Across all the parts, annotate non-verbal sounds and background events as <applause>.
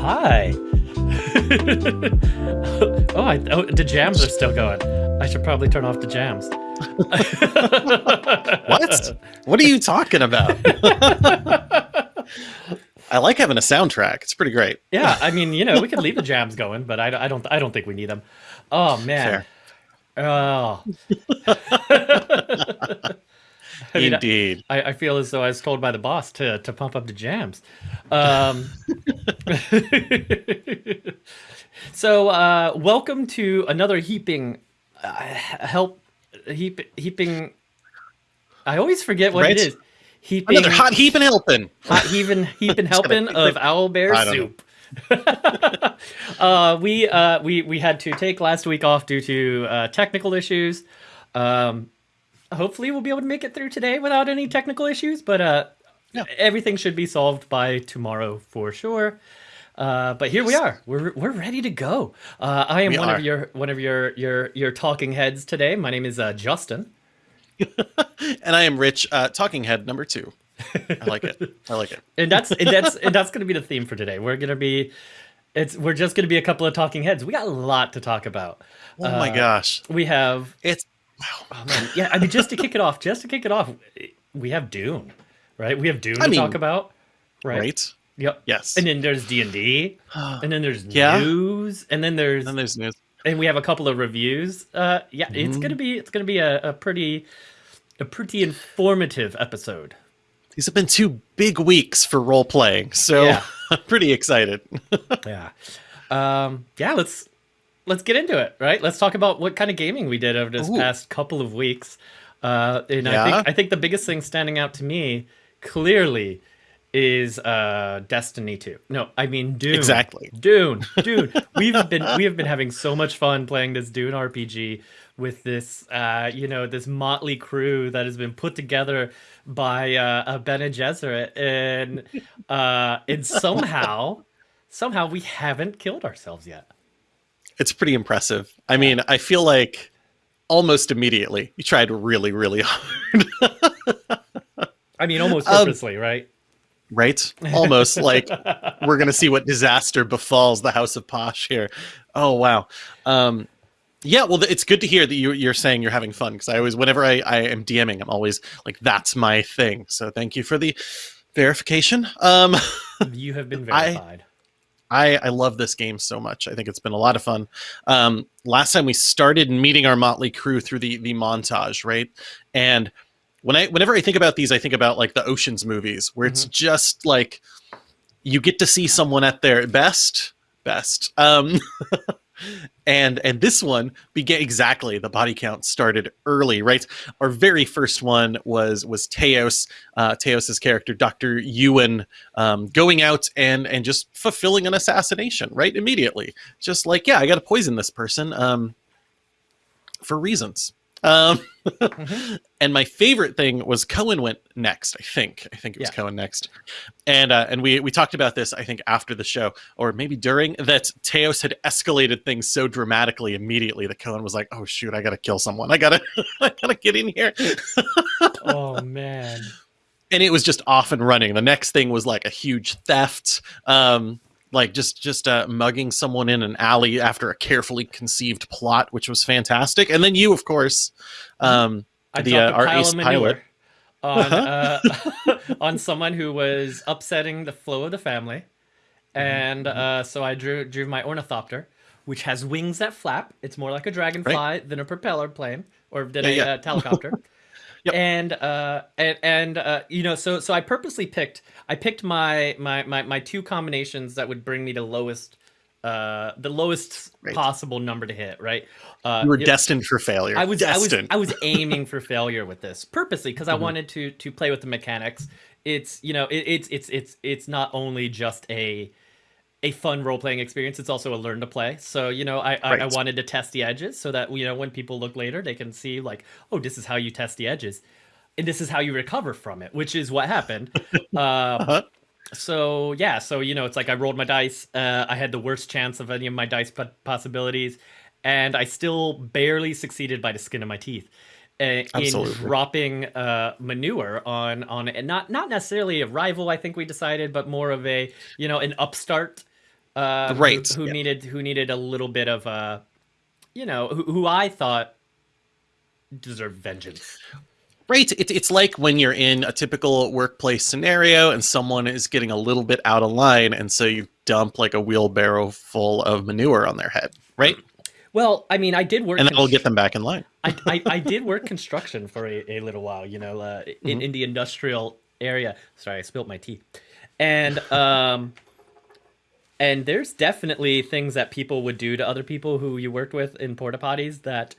Hi. <laughs> oh, I, oh, the jams are still going. I should probably turn off the jams. <laughs> what? What are you talking about? <laughs> I like having a soundtrack. It's pretty great. Yeah, I mean, you know, we could leave the jams going, but I, I don't. I don't think we need them. Oh man. Fair. Oh. I mean, Indeed. I, I, feel as though I was told by the boss to to pump up the jams. Um, <laughs> so, uh, welcome to another heaping uh, help heap heaping. I always forget what right? it is. Heaping another hot heaping helping. Hot heaping heaping <laughs> helping of owl bear soup. <laughs> uh, we uh, we we had to take last week off due to uh, technical issues. Um, hopefully we'll be able to make it through today without any technical issues, but uh, yeah. everything should be solved by tomorrow for sure. Uh, but here we are. We're we're ready to go. Uh, I am we one are. of your one of your your your talking heads today. My name is uh, Justin, <laughs> and I am Rich. Uh, talking head number two. I like it. I like it. and that's and that's <laughs> and that's going to be the theme for today. We're going to be it's we're just going to be a couple of talking heads. We got a lot to talk about. Oh my uh, gosh. We have it's Wow. Oh, man. Yeah, I mean, just to kick it off, just to kick it off, we have Dune, right? We have Dune I to mean, talk about, right? Right. Yep. Yes. And then there's D and D, <gasps> and then there's yeah. news, and then there's and there's news, and we have a couple of reviews. Uh, yeah, mm. it's gonna be it's gonna be a, a pretty a pretty informative episode. These have been two big weeks for role playing, so yeah. <laughs> I'm pretty excited. <laughs> yeah. Um, yeah, let's let's get into it, right? Let's talk about what kind of gaming we did over this Ooh. past couple of weeks. Uh, and yeah. I think I think the biggest thing standing out to me clearly is uh Destiny 2. No, I mean Dune. Exactly. Dune. <laughs> Dune. We've been we have been having so much fun playing this Dune RPG with this uh you know this motley crew that has been put together by uh, Bene Gesserit and uh and somehow somehow we haven't killed ourselves yet. It's pretty impressive. I mean, I feel like almost immediately you tried really, really <laughs> hard. I mean, almost um, purposely, um, right? Right? Almost like we're going to see what disaster befalls the House of Posh here. Oh, wow. Um, yeah, well, it's good to hear that you, you're saying you're having fun because I always, whenever I, I am DMing, I'm always like, that's my thing. So thank you for the verification. Um, you have been <laughs> verified. I, I love this game so much. I think it's been a lot of fun. Um, last time we started meeting our motley crew through the the montage, right? And when I whenever I think about these, I think about like the Ocean's movies, where mm-hmm. it's just like you get to see someone at their best, best. Um, <laughs> and and this one began exactly the body count started early right? Our very first one was was teos uh teos's character dr ewan um going out and and just fulfilling an assassination right immediately. Just like yeah i gotta poison this person um for reasons um, mm-hmm. <laughs> And my favorite thing was Cohen went next. I think. I think it was yeah. Cohen next. And uh, and we we talked about this. I think after the show, or maybe during that, Teos had escalated things so dramatically immediately that Cohen was like, "Oh shoot, I gotta kill someone. I gotta <laughs> I gotta get in here." <laughs> oh man. And it was just off and running. The next thing was like a huge theft. Um, like just just uh, mugging someone in an alley after a carefully conceived plot, which was fantastic. And then you, of course, um, I the uh, our ace pilot on uh, <laughs> on someone who was upsetting the flow of the family, and mm-hmm. uh, so I drew drew my ornithopter, which has wings that flap. It's more like a dragonfly right. than a propeller plane or than yeah, a yeah. Uh, <laughs> helicopter. Yep. And uh and and uh you know so so I purposely picked I picked my my my my two combinations that would bring me to lowest uh the lowest right. possible number to hit right uh you were it, destined for failure i was destined. i was i was aiming for failure with this purposely because mm-hmm. i wanted to to play with the mechanics it's you know it, it's it's it's it's not only just a a fun role playing experience. It's also a learn to play. So you know, I, right. I, I wanted to test the edges so that you know when people look later, they can see like, oh, this is how you test the edges, and this is how you recover from it, which is what happened. uh, <laughs> uh-huh. So yeah, so you know, it's like I rolled my dice. Uh, I had the worst chance of any of my dice possibilities, and I still barely succeeded by the skin of my teeth. Uh, in dropping uh, manure on on not not necessarily a rival. I think we decided, but more of a you know an upstart uh, Right, Who, who yeah. needed who needed a little bit of uh, you know, who, who I thought deserved vengeance. Right. It, it's like when you're in a typical workplace scenario and someone is getting a little bit out of line, and so you dump like a wheelbarrow full of manure on their head, right? Well, I mean, I did work. And that'll get them back in line. I, I, I did work construction for a, a little while, you know, uh, in, Mhm. in the industrial area. Sorry, I spilled my tea. And um, and there's definitely things that people would do to other people who you worked with in porta potties that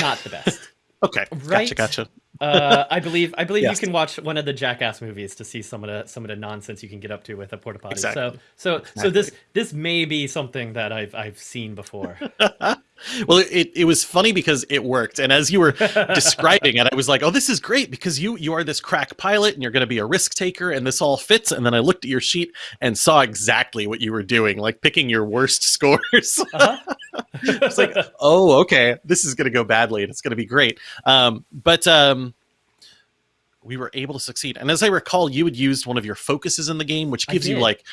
not the best. <laughs> Okay. Right. Gotcha. Gotcha. Uh, I believe I believe Yes. you can watch one of the Jackass movies to see some of the some of the nonsense you can get up to with a porta potty. Exactly. So so so this this may be something that I've I've seen before. <laughs> Well, it, it was funny because it worked. And as you were <laughs> describing it, I was like, oh, this is great because you you are this crack pilot and you're going to be a risk taker and this all fits. And then I looked at your sheet and saw exactly what you were doing, like picking your worst <laughs> scores. Uh-huh. it's like, oh, okay, this is going to go badly and it's going to be great. Um, but um, we were able to succeed. And as I recall, you had used one of your focuses in the game, which gives you like,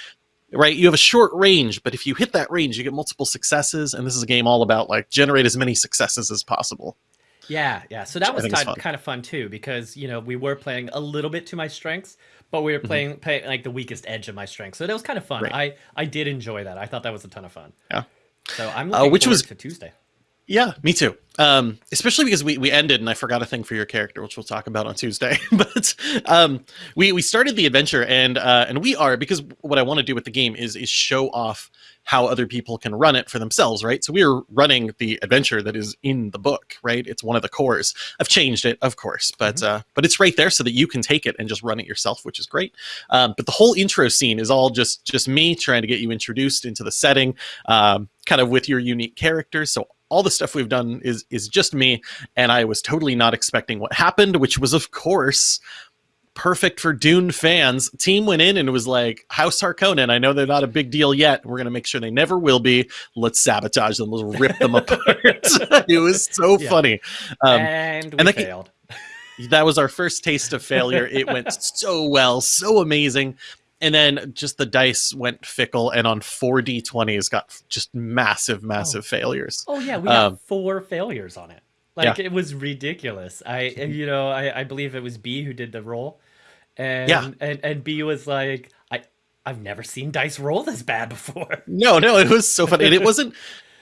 right, you have a short range, but if you hit that range, you get multiple successes. And this is a game all about like generate as many successes as possible. Yeah, yeah. So that was kind, kind of fun too because you know we were playing a little bit to my strengths, but we were Mhm. playing, playing like the weakest edge of my strengths. So that was kind of fun. Right. I I did enjoy that. I thought that was a ton of fun. Yeah. So I'm Uh, looking which forward was- to Tuesday. Yeah, me too. Um, especially because we, we ended and I forgot a thing for your character, which we'll talk about on Tuesday. <laughs> but um, we we started the adventure and uh, and we are because what I want to do with the game is is show off how other people can run it for themselves, right? So we are running the adventure that is in the book, right? It's one of the cores. I've changed it, of course, but uh, but it's right there so that you can take it and just run it yourself, which is great. Um, but the whole intro scene is all just just me trying to get you introduced into the setting, um, kind of with your unique characters. So all the stuff we've done is is just me, and I was totally not expecting what happened, which was of course perfect for Dune fans. Team went in and it was like, House Harkonnen, I know they're not a big deal yet. We're going to make sure they never will be. Let's sabotage them. Let's rip them <laughs> apart. <laughs> it was so Yeah. funny. Um, and we and that failed. that was our first taste of failure. It went so well, so amazing. And then just the dice went fickle, and on four d20s got just massive, massive failures. Oh yeah, we got um, four failures on it. Like it was ridiculous. I <laughs> you know I, I believe it was B who did the roll, and Yeah. and and B was like I I've never seen dice roll this bad before. No, no, it was so funny. And it <laughs> wasn't.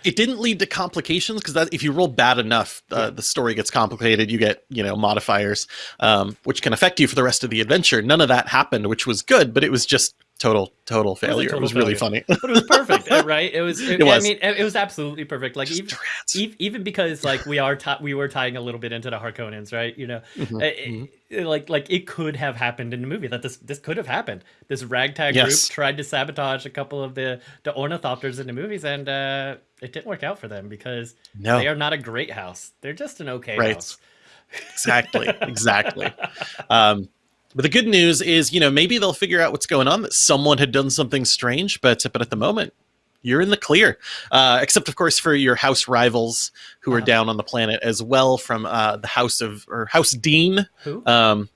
It didn't lead to complications because if you roll bad enough, uh, Yeah. the story gets complicated. You get you know modifiers, um, which can affect you for the rest of the adventure. None of that happened, which was good, but it was just total total failure. It total was really funny. But it was perfect, <laughs> uh, right? It was. It, It was. I mean, it it was absolutely perfect. Like even, rats. even because like we are we were tying a little bit into the Harkonnens, right? You know, Mhm, Uh, it- it- like like it could have happened in the movie that this this could have happened. This ragtag Yes. group tried to sabotage a couple of the the ornithopters in the movies, and uh, it didn't work out for them because No, they are not a great house. They're just an okay Right. house. exactly <laughs> exactly um but the good news is you know maybe they'll figure out what's going on that someone had done something strange but but at the moment you're in the clear uh except of course for your house rivals who are Uh-huh. down on the planet as well from uh the house of or house dean Who? um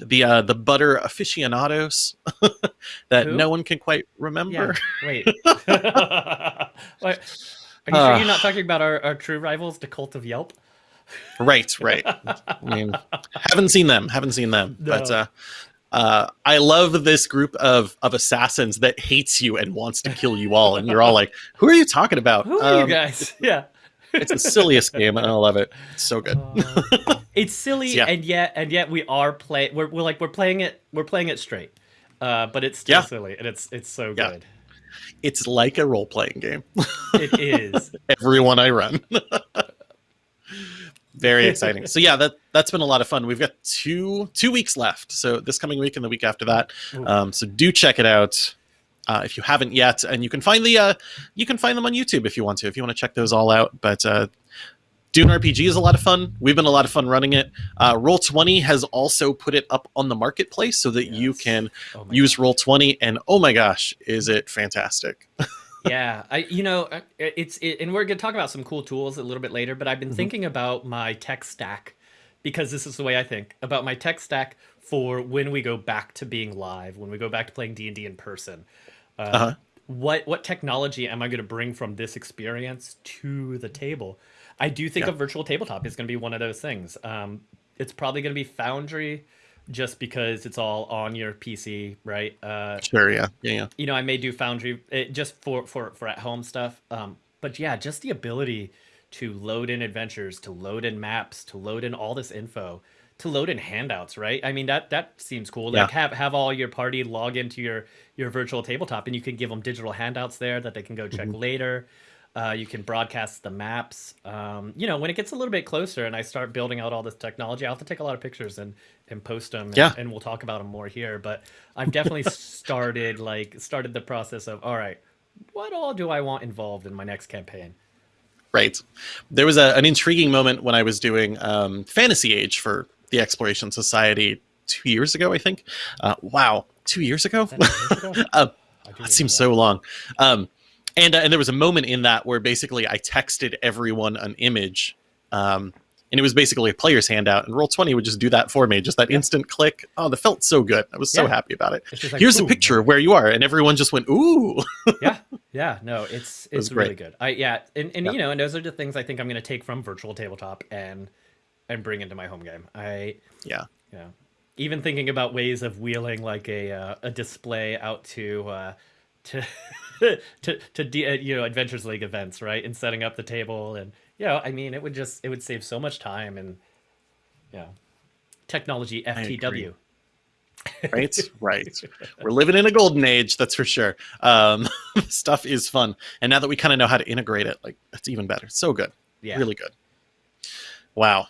the uh the butter aficionados <laughs> that Who? no one can quite remember Yeah. Wait. <laughs> <laughs> Wait. Are you sure Uh. you're not talking about our, our true rivals, the cult of Yelp? right right i mean haven't seen them haven't seen them but uh uh, I love this group of of assassins that hates you and wants to kill you all, and you're all like, "Who are you talking about?" Who are you Um, guys? <laughs> Yeah. It's the silliest game, and I love it. It's so good. Uh, <laughs> it's silly, Yeah. and yet and yet we are play. We're, we're like we're playing it. We're playing it straight, uh, but it's still Yeah. silly, and it's it's so Yeah. good. It's like a role playing game. It is. <laughs> Everyone I run. Very <laughs> exciting. So yeah, that that's been a lot of fun. We've got two two weeks left. So this coming week and the week after that. Um, so do check it out. Uh, if you haven't yet, and you can find the uh, you can find them on YouTube if you want to, if you want to check those all out. But uh, Dune RPG is a lot of fun. We've been a lot of fun running it. Uh, Roll Twenty has also put it up on the marketplace so that you can Oh use Roll Twenty. And oh my gosh, is it fantastic! <laughs> yeah i you know uh, it's it, and we're gonna talk about some cool tools a little bit later but i've been Mhm. thinking about my tech stack because this is the way i think about my tech stack for when we go back to being live when we go back to playing d&d in person Uh, Uh-huh. What what technology am I going to bring from this experience to the table? I do think Yeah. a virtual tabletop is going to be one of those things. Um, it's probably going to be Foundry, just because it's all on your PC, right? Uh, Sure. Yeah. Yeah. Yeah. you know, I may do Foundry it, just for for for at home stuff. Um, but yeah, just the ability to load in adventures, to load in maps, to load in all this info, to load in handouts, right? I mean that that seems cool. Like Yeah. have have all your party log into your your virtual tabletop, and you can give them digital handouts there that they can go check later. Uh, you can broadcast the maps. Um, you know, when it gets a little bit closer and I start building out all this technology, I'll have to take a lot of pictures and and post them. Yeah. And, we'll talk about them more here. But I've definitely <laughs> started like started the process of all right, what all do I want involved in my next campaign? Right. There was a, an intriguing moment when I was doing um, Fantasy Age for the Exploration Society two years ago, I think. Uh, wow, two years ago? That years ago? <laughs> Uh, seems so long. Um, and uh, and there was a moment in that where basically I texted everyone an image, um, and it was basically a player's handout, and Roll Twenty would just do that for me, just that instant click. Oh, that felt so good. I was so Yeah. happy about it. Like, Here's a picture of where you are, and everyone just went, "Ooh." <laughs> yeah yeah no it's it's really great. good i yeah and, and Yeah. you know and those are the things i think i'm going to take from virtual tabletop and and bring into my home game i yeah, you know even thinking about ways of wheeling like a uh, a display out to uh to <laughs> <laughs> to to de- uh, you know adventures league events right and setting up the table and you know i mean it would just it would save so much time and yeah technology ftw <laughs> right, right. We're living in a golden age, that's for sure. Um, <laughs> stuff is fun, and now that we kind of know how to integrate it, like that's even better. So good. yeah really good. Wow.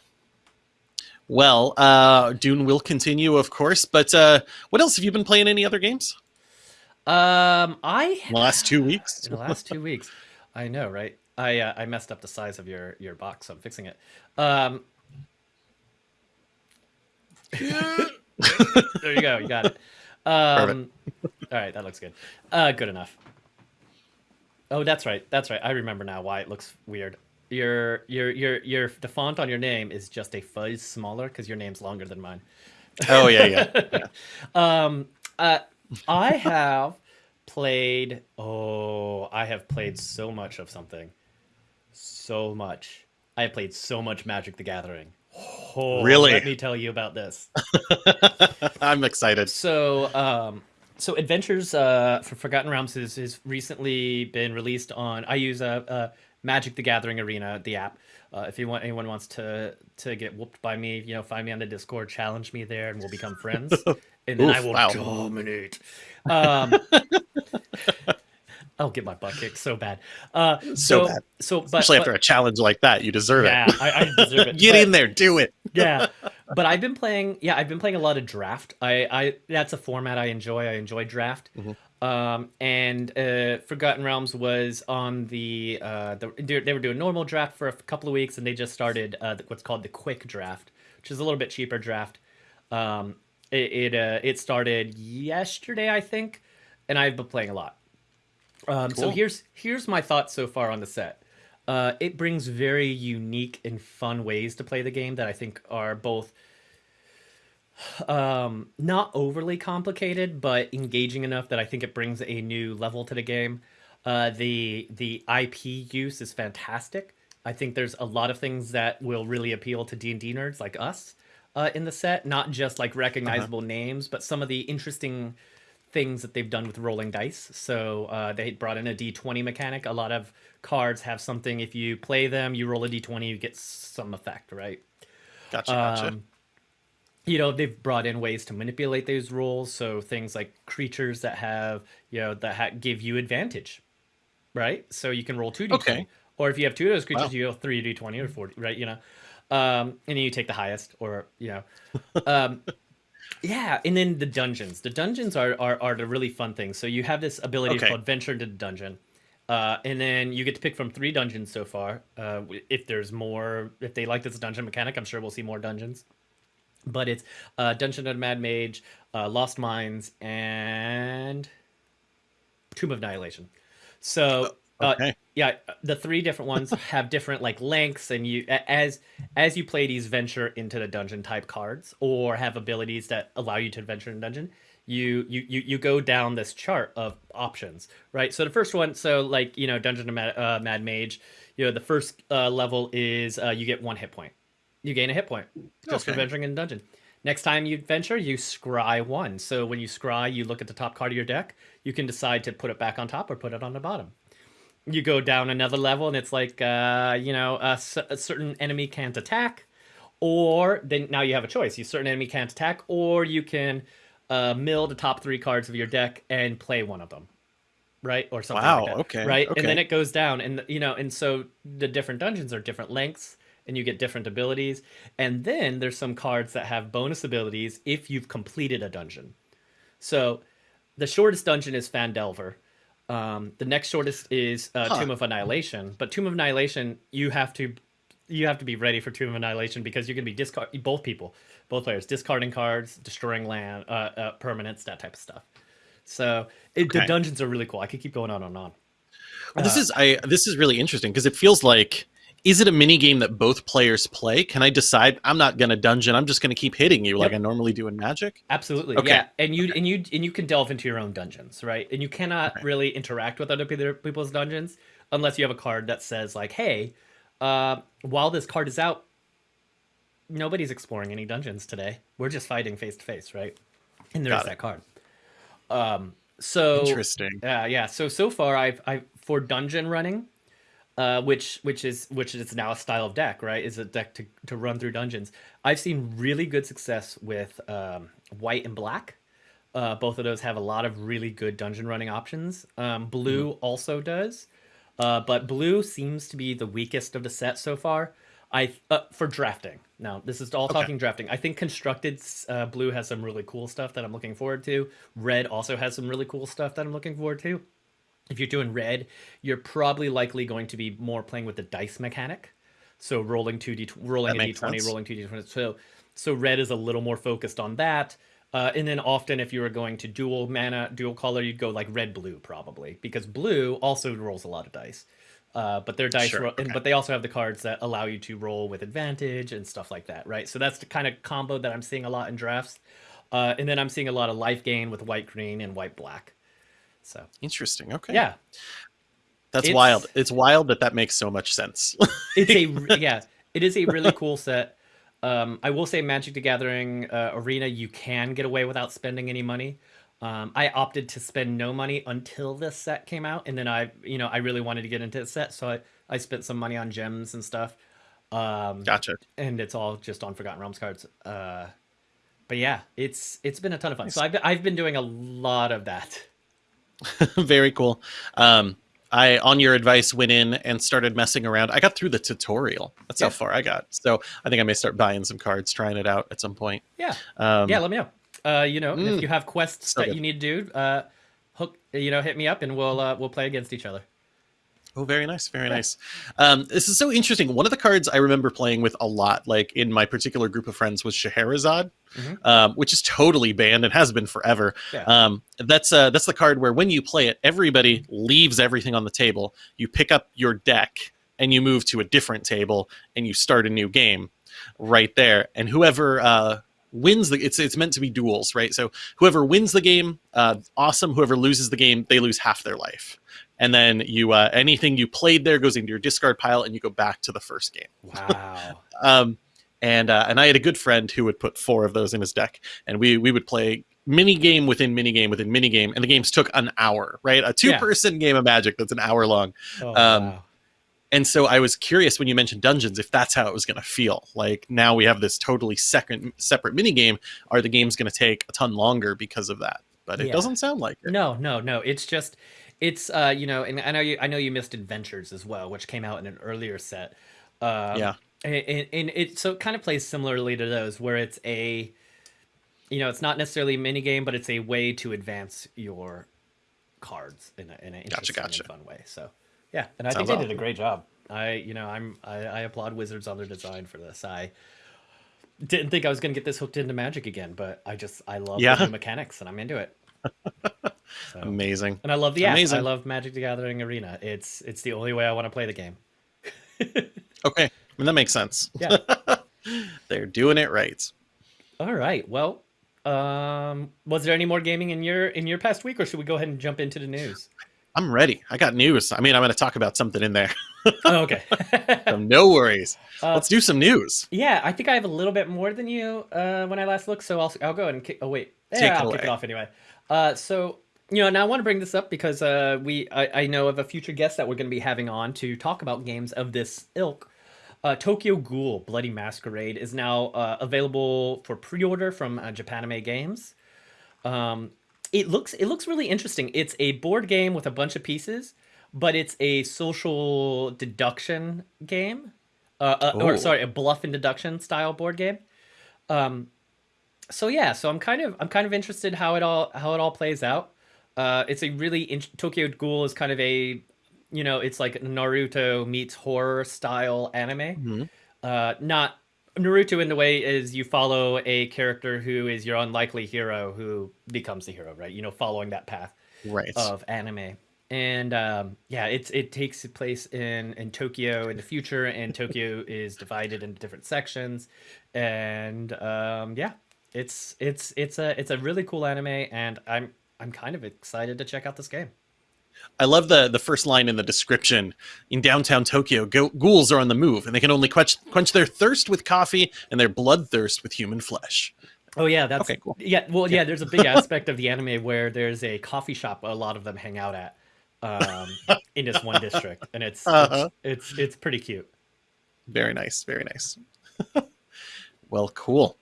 Well, uh, Dune will continue, of course. But uh, what else have you been playing? Any other games um i in the last two weeks? <laughs> in the last two weeks. I know, right? I uh, I messed up the size of your your box. So I'm fixing it. Um, <laughs> there you go. You got it. Um, all right, that looks good. Uh, good enough. Oh, that's right. That's right. I remember now why it looks weird. Your your your your the font on your name is just a fuzz smaller because your name's longer than mine. Oh yeah, yeah. <laughs> Um, uh, I have played. Oh, I have played so much of something. So much. I have played so much Magic the Gathering. Oh, Really? Let me tell you about this. <laughs> I'm excited. So, um, so Adventures uh, for Forgotten Realms has, has recently been released on. I use a, uh, Magic the Gathering Arena, the app. Uh, if you want, anyone wants to to get whooped by me, you know, find me on the Discord, challenge me there, and we'll become friends. <laughs> And then I will wow. dominate. Um, <laughs> I'll get my butt kicked so bad. Uh, so, So bad. So, but, Especially but- after a challenge like that, you deserve yeah, it. I, I deserve it. <laughs> Get But- in there, do it. <laughs> yeah but i've been playing yeah i've been playing a lot of draft i i that's a format i enjoy i enjoy draft um and uh forgotten realms was on the uh the, they they were doing normal draft for a couple of weeks and they just started uh what's called the quick draft which is a little bit cheaper draft um it it, uh, it started yesterday i think and i've been playing a lot um, So here's here's my thoughts so far on the set. Uh, it brings very unique and fun ways to play the game that I think are both um, not overly complicated, but engaging enough that I think it brings a new level to the game. Uh, the the IP use is fantastic. I think there's a lot of things that will really appeal to D and D nerds like us uh, in the set, not just like recognizable names, but some of the interesting things that they've done with rolling dice. So uh, they brought in a d20 mechanic. A lot of cards have something. If you play them, you roll a d20, you get some effect, right? Gotcha, gotcha. Um, you know, they've brought in ways to manipulate those rules. So things like creatures that have, you know, that ha- give you advantage, right? So you can roll two d20. Okay. Or if you have two of those creatures, Wow. you go three d20 or four, right? You know, um, and then you take the highest, or you know, um, <laughs> yeah. And then the dungeons. The dungeons are are, are the really fun things. So you have this ability Okay. called venture into the dungeon. Uh, and then you get to pick from three dungeons so far. Uh, if there's more, if they like this dungeon mechanic, I'm sure we'll see more dungeons but it's uh, Dungeon of the Mad Mage, uh, Lost Mines, and Tomb of Annihilation. So, uh, yeah, the three different ones <laughs> have different like lengths, and you as as you play these venture into the dungeon type cards, or have abilities that allow you to adventure in dungeon. You, you you you go down this chart of options, right? So the first one, so like you know, Dungeon of Mad, uh, Mad Mage, you know, the first uh, level is uh, you get one hit point. You gain a hit point just for Okay. venturing in dungeon. Next time you venture, you scry one. So when you scry, you look at the top card of your deck. You can decide to put it back on top or put it on the bottom. You go down another level, and it's like uh, you know a, a certain enemy can't attack, or then now you have a choice. You certain enemy can't attack, or you can uh, mill the top three cards of your deck and play one of them, right? Or something Wow, like that. okay, Right, and then it goes down, and you know, and so the different dungeons are different lengths, and you get different abilities, and then there's some cards that have bonus abilities if you've completed a dungeon. So the shortest dungeon is Phandelver. Um, the next shortest is uh, Huh. Tomb of Annihilation, but Tomb of Annihilation you have to you have to be ready for Tomb of Annihilation because you're gonna be discard both people, both players discarding cards, destroying land, uh, uh, permanents, that type of stuff. So it, the dungeons are really cool. I could keep going on and on. Well, this Uh, is I this is really interesting because it feels like is it a mini game that both players play? Can I decide I'm not going to dungeon, I'm just going to keep hitting you like Yep. I normally do in Magic? Absolutely, Okay. yeah. And you and you and you can delve into your own dungeons, right? And you cannot Right. really interact with other people's dungeons unless you have a card that says like, "Hey, uh, while this card is out, nobody's exploring any dungeons today. We're just fighting face to face, right?" And there's that card. Um, so Interesting. yeah, yeah. So so far, I've I for dungeon running, uh, which which is which is now a style of deck, right? Is a deck to to run through dungeons. I've seen really good success with um, white and black. Uh, both of those have a lot of really good dungeon running options. Um, blue also does, uh, but blue seems to be the weakest of the set so far. I uh, for drafting. Now this is all Okay. talking drafting. I think constructed uh, blue has some really cool stuff that I'm looking forward to. Red also has some really cool stuff that I'm looking forward to. If you're doing red, you're probably likely going to be more playing with the dice mechanic. So rolling two d rolling That a makes d20, sense. rolling two d20. So so red is a little more focused on that. Uh, and then often if you were going to dual mana, dual color, you'd go like red blue probably because blue also rolls a lot of dice. Uh, but their dice, Sure, ro- and, but they also have the cards that allow you to roll with advantage and stuff like that, right? So that's the kind of combo that I'm seeing a lot in drafts. Uh, and then I'm seeing a lot of life gain with white green and white black. So Interesting. Okay. yeah, That's It's- wild. It's wild that that makes so much sense. it's a <laughs> yeah it is a really cool set um i will say magic the gathering uh, arena you can get away without spending any money um i opted to spend no money until this set came out and then i you know i really wanted to get into the set so i i spent some money on gems and stuff um gotcha. and it's all just on forgotten realms cards uh but yeah it's it's been a ton of fun so i've i've been doing a lot of that <laughs> Very cool. Um, I, on your advice, went in and started messing around. I got through the tutorial. That's Yeah. how far I got. So I think I may start buying some cards, trying it out at some point. yeah Um, yeah let me know uh you know if Mm. you have quests So that good. you need to do uh hook you know hit me up and we'll uh we'll play against each other Oh, very nice, very Yeah. nice. Um, this is so interesting. One of the cards I remember playing with a lot, like in my particular group of friends, was Scheherazade, Mhm. um, which is totally banned and has been forever. Yeah. Um, that's uh, that's the card where when you play it, everybody leaves everything on the table. You pick up your deck and you move to a different table and you start a new game right there. And whoever uh, wins the it's it's meant to be duels, right? So whoever wins the game, uh, awesome. Whoever loses the game, they lose half their life. And then you uh, anything you played there goes into your discard pile, and you go back to the first game. Wow. <laughs> Um, and uh, and I had a good friend who would put four of those in his deck, and we we would play mini game within mini game within mini game, and the games took an hour, right? A two person game of Magic that's an hour long. Oh, Um, wow. And so I was curious when you mentioned dungeons if that's how it was going to feel. Like now we have this totally second separate mini game. Are the games going to take a ton longer because of that? But it Yeah. doesn't sound like it. No, no, no. It's just, it's uh, you know, and I know you, I know you missed Adventures as well, which came out in an earlier set. Um, Yeah. and, and, and it so it kind of plays similarly to those, where it's a, you know, it's not necessarily a mini game, but it's a way to advance your cards in, a, in an interesting gotcha. and fun way. So, yeah, and I Sounds think they did a great job. I, you know, I'm I, I applaud Wizards on their design for this. I didn't think I was going to get this hooked into Magic again, but I just I love Yeah. the <laughs> mechanics and I'm into it. <laughs> So. Amazing. And I love the app. I love Magic the Gathering Arena. It's it's the only way I want to play the game. <laughs> Okay. I mean, that makes sense. Yeah. <laughs> They're doing it right. All right. Well, Um, was there any more gaming in your in your past week, or should we go ahead and jump into the news? I'm ready. I got news. I mean, I'm going to talk about something in there. oh, okay. <laughs> so no worries. Uh, Let's do some news. Yeah, I think I have a little bit more than you uh, when I last looked, so I'll I'll go ahead and kick. Oh wait, yeah, it I'll kick it off anyway. Uh, so you know, now I want to bring this up because uh, we I, I know of a future guest that we're going to be having on to talk about games of this ilk. Uh, Tokyo Ghoul Bloody Masquerade is now uh, available for pre-order from uh, Japanime Games. Um, it looks it looks really interesting. It's a board game with a bunch of pieces, but it's a social deduction game. Uh, uh, or sorry, a bluff and deduction style board game. Um, so yeah, so I'm kind of I'm kind of interested how it all how it all plays out. Uh, it's a really in- Tokyo Ghoul is kind of a you know it's like Naruto meets horror style anime. Mhm. Uh, not Naruto in the way is you follow a character who is your unlikely hero who becomes the hero, right? You know, following that path Right. of anime. And um, yeah, it's it takes place in in Tokyo in the future, and Tokyo <laughs> is divided into different sections, and um, yeah, it's it's it's a it's a really cool anime, and I'm I'm kind of excited to check out this game. I love the the first line in the description. In downtown Tokyo, go- ghouls are on the move, and they can only quench quench their thirst with coffee and their bloodthirst with human flesh. Oh yeah, that's Okay, cool. Yeah, well, yeah. There's a big <laughs> aspect of the anime where there's a coffee shop a lot of them hang out at um, in this one district, and it's Uh-huh. it's, it's it's pretty cute. Very nice. Very nice. <laughs> well, cool.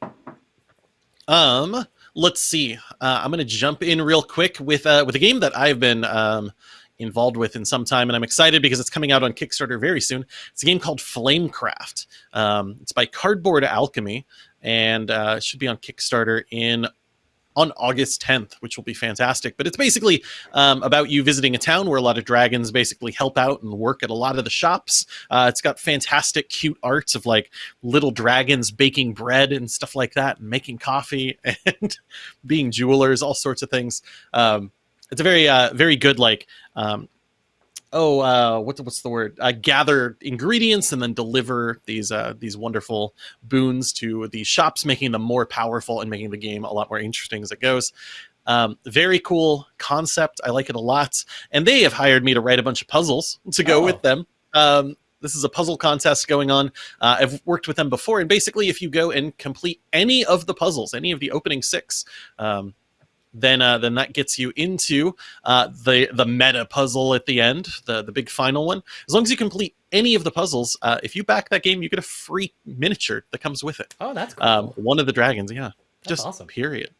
Um, let's see. Uh, I'm going to jump in real quick with uh, with a game that I've been um, involved with in some time, and I'm excited because it's coming out on Kickstarter very soon. It's a game called Flamecraft. Um, it's by Cardboard Alchemy, and uh, should be on Kickstarter in on August 10th, which will be fantastic. But it's basically um, about you visiting a town where a lot of dragons basically help out and work at a lot of the shops. Uh, it's got fantastic, cute arts of like little dragons baking bread and stuff like that, and making coffee <laughs> and being jewelers, all sorts of things. Um, it's a very, uh, very good like. Um, Oh, uh, what's what's the word? Uh, gather ingredients and then deliver these uh, these wonderful boons to the shops, making them more powerful and making the game a lot more interesting as it goes. Um, very cool concept. I like it a lot. And they have hired me to write a bunch of puzzles to go Oh. with them. Um, this is a puzzle contest going on. Uh, I've worked with them before, and basically, if you go and complete any of the puzzles, any of the opening six, um, then uh, then that gets you into uh, the the meta puzzle at the end, the the big final one. As long as you complete any of the puzzles, uh, if you back that game, you get a free miniature that comes with it. Oh, that's cool. Um, one of the dragons, yeah that's just awesome. period.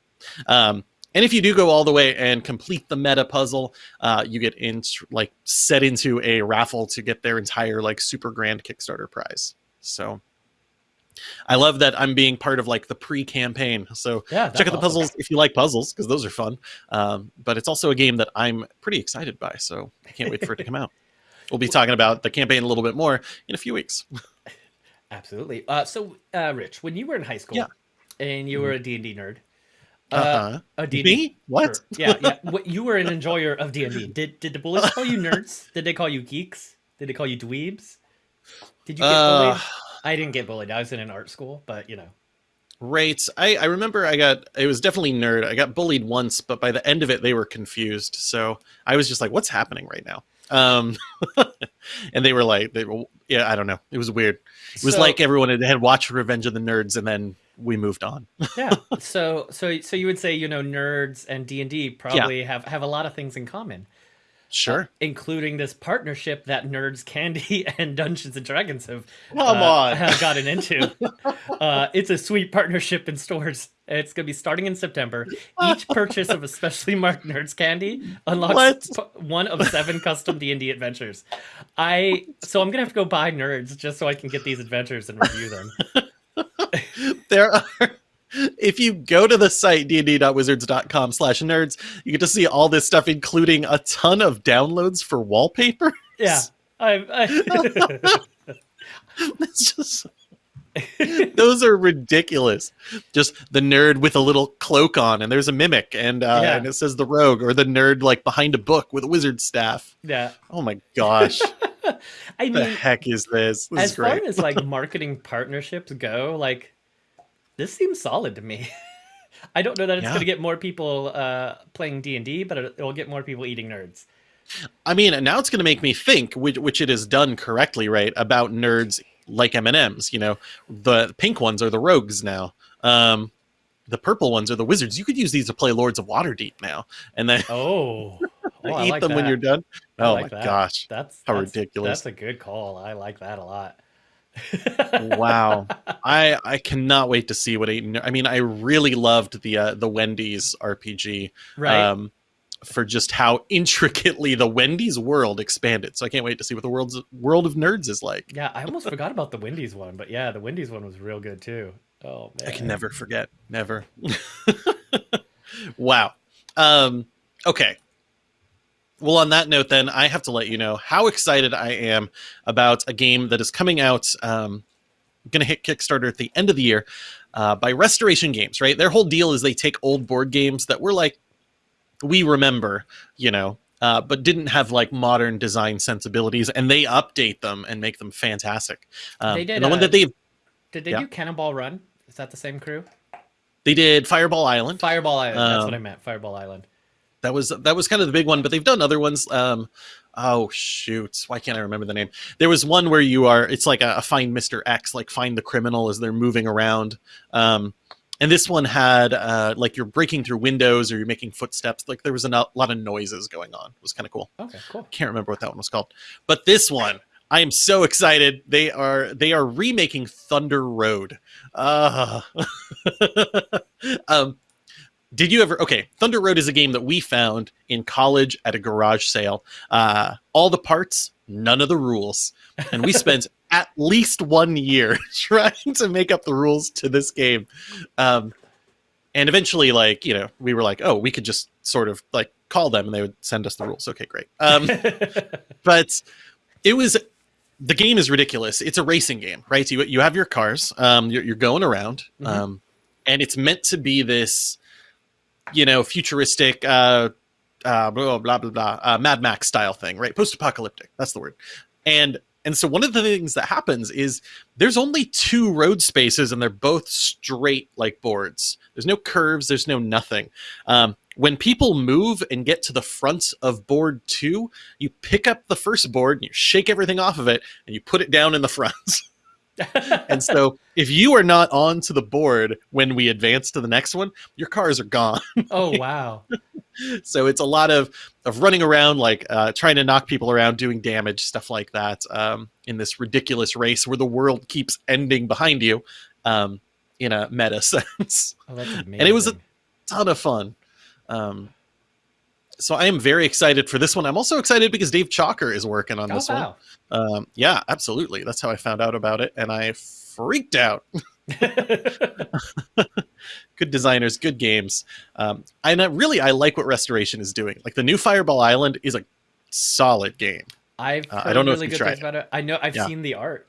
Um, and if you do go all the way and complete the meta puzzle, uh, you get in like set into a raffle to get their entire like super grand Kickstarter prize. So I love that I'm being part of like the pre-campaign. So Yeah, check out the awesome. puzzles if you like puzzles because those are fun. Um, but it's also a game that I'm pretty excited by. So I can't wait for it to come out. <laughs> We'll be talking about the campaign a little bit more in a few weeks. <laughs> Absolutely. Uh, so, uh, Rich, when you were in high school Yeah. Mm-hmm. and you were a D&D nerd, uh, Uh-huh. a D&D Me? What? Yeah, yeah. <laughs> What, you were an enjoyer of D and D. Did did the bullies call you nerds? Did they call you geeks? Did they call you dweebs? Did you get Uh, bullied? I didn't get bullied. I was in an art school, but you know. Right. I, I remember I got it was definitely nerd. I got bullied once, but by the end of it they were confused. So I was just like, what's happening right now? Um <laughs> and they were like they were yeah, I don't know. It was weird. It was So- like everyone had, had watched Revenge of the Nerds and then we moved on. <laughs> yeah. So so so you would say you know nerds and D and D probably have have a lot of things in common, Sure. including this partnership that Nerds Candy <laughs> and Dungeons and Dragons have Come uh, on. have gotten into. <laughs> uh, it's a sweet partnership in stores. It's going to be starting in September. Each <laughs> purchase of a specially marked Nerds Candy unlocks one of seven custom D and D adventures. I so I'm gonna have to go buy Nerds just so I can get these adventures and review them. there are if you go to the site dd.wizards.com slash nerds you get to see all this stuff including a ton of downloads for wallpaper Yeah, I, I <laughs> it's just <laughs> those are ridiculous. Just the nerd with a little cloak on and there's a mimic and uh Yeah. and it says the rogue or the nerd like behind a book with a wizard staff. Yeah. oh my gosh. <laughs> I the mean, heck is this? This as is far as like marketing partnerships go, like this seems solid to me. <laughs> I don't know that it's Yeah. going to get more people uh, playing D and D, but it- it'll get more people eating nerds. I mean, now it's going to make me think, which, which it is done correctly, right, about nerds like M and M's. You know, the pink ones are the rogues now. Um, the purple ones are the wizards. You could use these to play Lords of Waterdeep now, and then Oh, <laughs> oh eat like them when you're done. I Oh like my that. gosh! That's How that's- ridiculous. That's a good call. I like that a lot. Wow. <laughs> I i cannot wait to see what eight i mean i really loved the uh, the wendy's rpg Right. um for just how intricately the wendy's world expanded. So i can't wait to see what the world's world of nerds is like. Yeah, I almost forgot about the Wendy's one, but yeah, the Wendy's one was real good too. Oh man. i can never forget. Never. <laughs> Wow. Um okay well on that note then i have to let you know how excited i am about a game that is coming out um going to hit kickstarter at the end of the year uh, by restoration games right their whole deal is they take old board games that were like we remember you know uh, but didn't have like modern design sensibilities and they update them and make them fantastic um, They did, the one uh, that they Did they Yeah. do Cannonball Run? Is that the same crew? they did fireball island Fireball Island. That's what Um, I meant. Fireball Island. That was that was kind of the big one but they've done other ones um oh shoot why can't i remember the name? There was one where you are it's like a, a find mr x like find the criminal as they're moving around um and this one had uh like you're breaking through windows or you're making footsteps like there was a lot of noises going on. It was kind of cool. Okay, cool. can't remember what that one was called. But this one i am so excited. They are they are remaking thunder road. Uh <laughs> um did you ever okay thunder road is a game that we found in college at a garage sale uh all the parts none of the rules and we spent <laughs> at least one year <laughs> trying to make up the rules to this game um and eventually like you know we were like oh we could just sort of like call them and they would send us the rules okay great um <laughs> but it was the game is ridiculous. It's a racing game, right? You you have your cars, um, you're, you're going around, Mhm. um, and it's meant to be this, you know, futuristic, uh, uh, blah blah blah blah, uh, Mad Max style thing, right? Post apocalyptic. That's the word. And and so one of the things that happens is there's only two road spaces, and they're both straight like boards. There's no curves. There's no nothing. Um, when people move and get to the front of board two, you pick up the first board and you shake everything off of it and you put it down in the front. <laughs> <laughs> and so if you are not on to the board when we advance to the next one, your cars are gone. <laughs> oh wow. so it's a lot of of running around like uh, trying to knock people around doing damage stuff like that um, in this ridiculous race where the world keeps ending behind you um, in a meta <laughs> sense Oh, amazing. it was a- ton of fun um, so i am very excited for this one i'm also excited because dave chalker is working on oh, this one um, yeah absolutely that's how i found out about it and i freaked out <laughs> good designers, good games. Um, and I really, I like what Restoration is doing. Like the new Fireball Island is a solid game. I've Uh, I don't know if really tried things about it. I know I've Yeah. seen the art.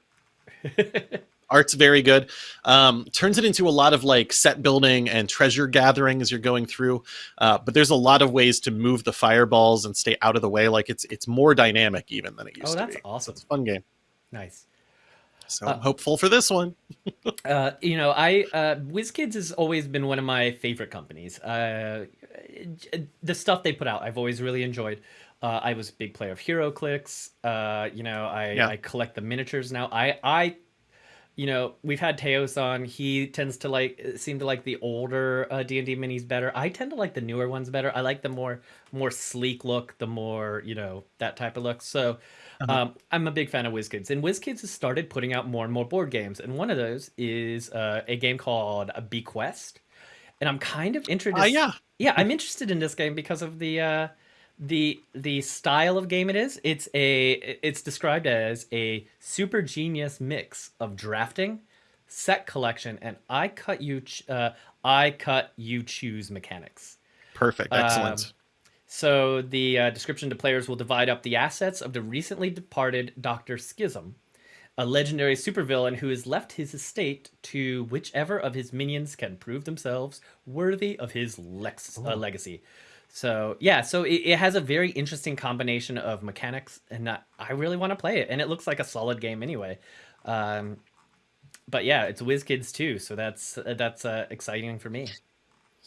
<laughs> Art's very good. Um, turns it into a lot of like set building and treasure gathering as you're going through. Uh, but there's a lot of ways to move the fireballs and stay out of the way. Like it's it's more dynamic even than it used oh, to be. Oh, that's awesome. It's a fun game. Nice. So Uh, I'm hopeful for this one. <laughs> Uh, you know, I uh, WizKids has always been one of my favorite companies. Uh, the stuff they put out, I've always really enjoyed. Uh, I was a big player of HeroClix. Uh, you know, I, Yeah. I collect the miniatures now. I, I, you know, we've had Teos on. He tends to like seem to like the older uh, D and D minis better. I tend to like the newer ones better. I like the more more sleek look, the more you know that type of look. So. Uh-huh. Um, I'm a big fan of WizKids, and WizKids has started putting out more and more board games, and one of those is uh, a game called Bequest, and I'm kind of interested. Uh, yeah. yeah, I'm interested in this game because of the uh, the the style of game it is. It's a it's described as a super genius mix of drafting, set collection, and I cut you ch- uh, I cut you choose mechanics. Perfect. Excellent. Um, So the uh, description to players will divide up the assets of the recently departed Doctor Schism, a legendary supervillain who has left his estate to whichever of his minions can prove themselves worthy of his lex- uh, legacy. So yeah, so it, it has a very interesting combination of mechanics, and I, I really want to play it. And it looks like a solid game anyway. Um, but yeah, it's WizKids too, so that's that's uh, exciting for me.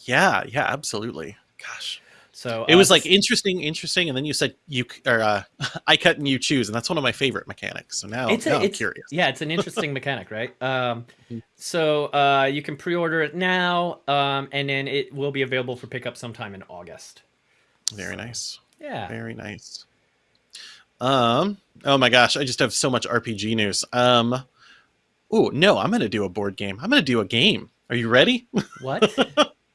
Yeah, yeah, absolutely. Gosh. So It uh, was like interesting, interesting, and then you said you or uh, <laughs> I cut and you choose, and that's one of my favorite mechanics. So now, it's, now a, I'm it's curious. yeah, it's an interesting <laughs> mechanic, right? Um, Mhm. so uh, you can pre-order it now, um, and then it will be available for pickup sometime in August. Very nice. Yeah. Very nice. Um. Oh my gosh, I just have so much RPG news. Um. Oh no, I'm gonna do a board game. I'm gonna do a game. Are you ready? What?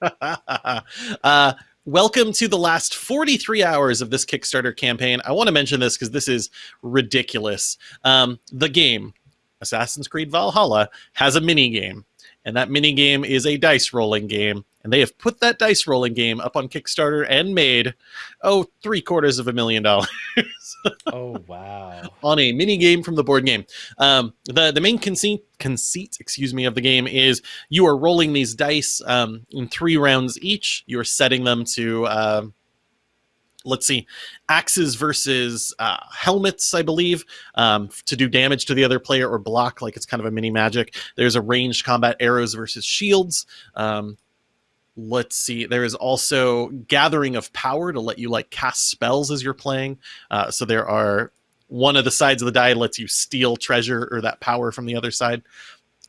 <laughs> uh, welcome to the last 43 hours of this Kickstarter campaign. I want to mention this because this is ridiculous. Um, the game, Assassin's Creed Valhalla, has a mini game, and that mini game is a dice rolling game. And they have put that dice rolling game up on Kickstarter and made, oh, three quarters of a million dollars <laughs> oh wow. on a mini game from the board game. Um, the the main conceit conceit, excuse me, of the game is you are rolling these dice um, in three rounds each. You are setting them to. um Let's see, axes versus uh, helmets, I believe, um, to do damage to the other player or block, like it's kind of a mini magic. There's a ranged combat arrows versus shields. Um, let's see there is also gathering of power to let you like cast spells as you're playing uh, so there are one of the sides of the die lets you steal treasure or that power from the other side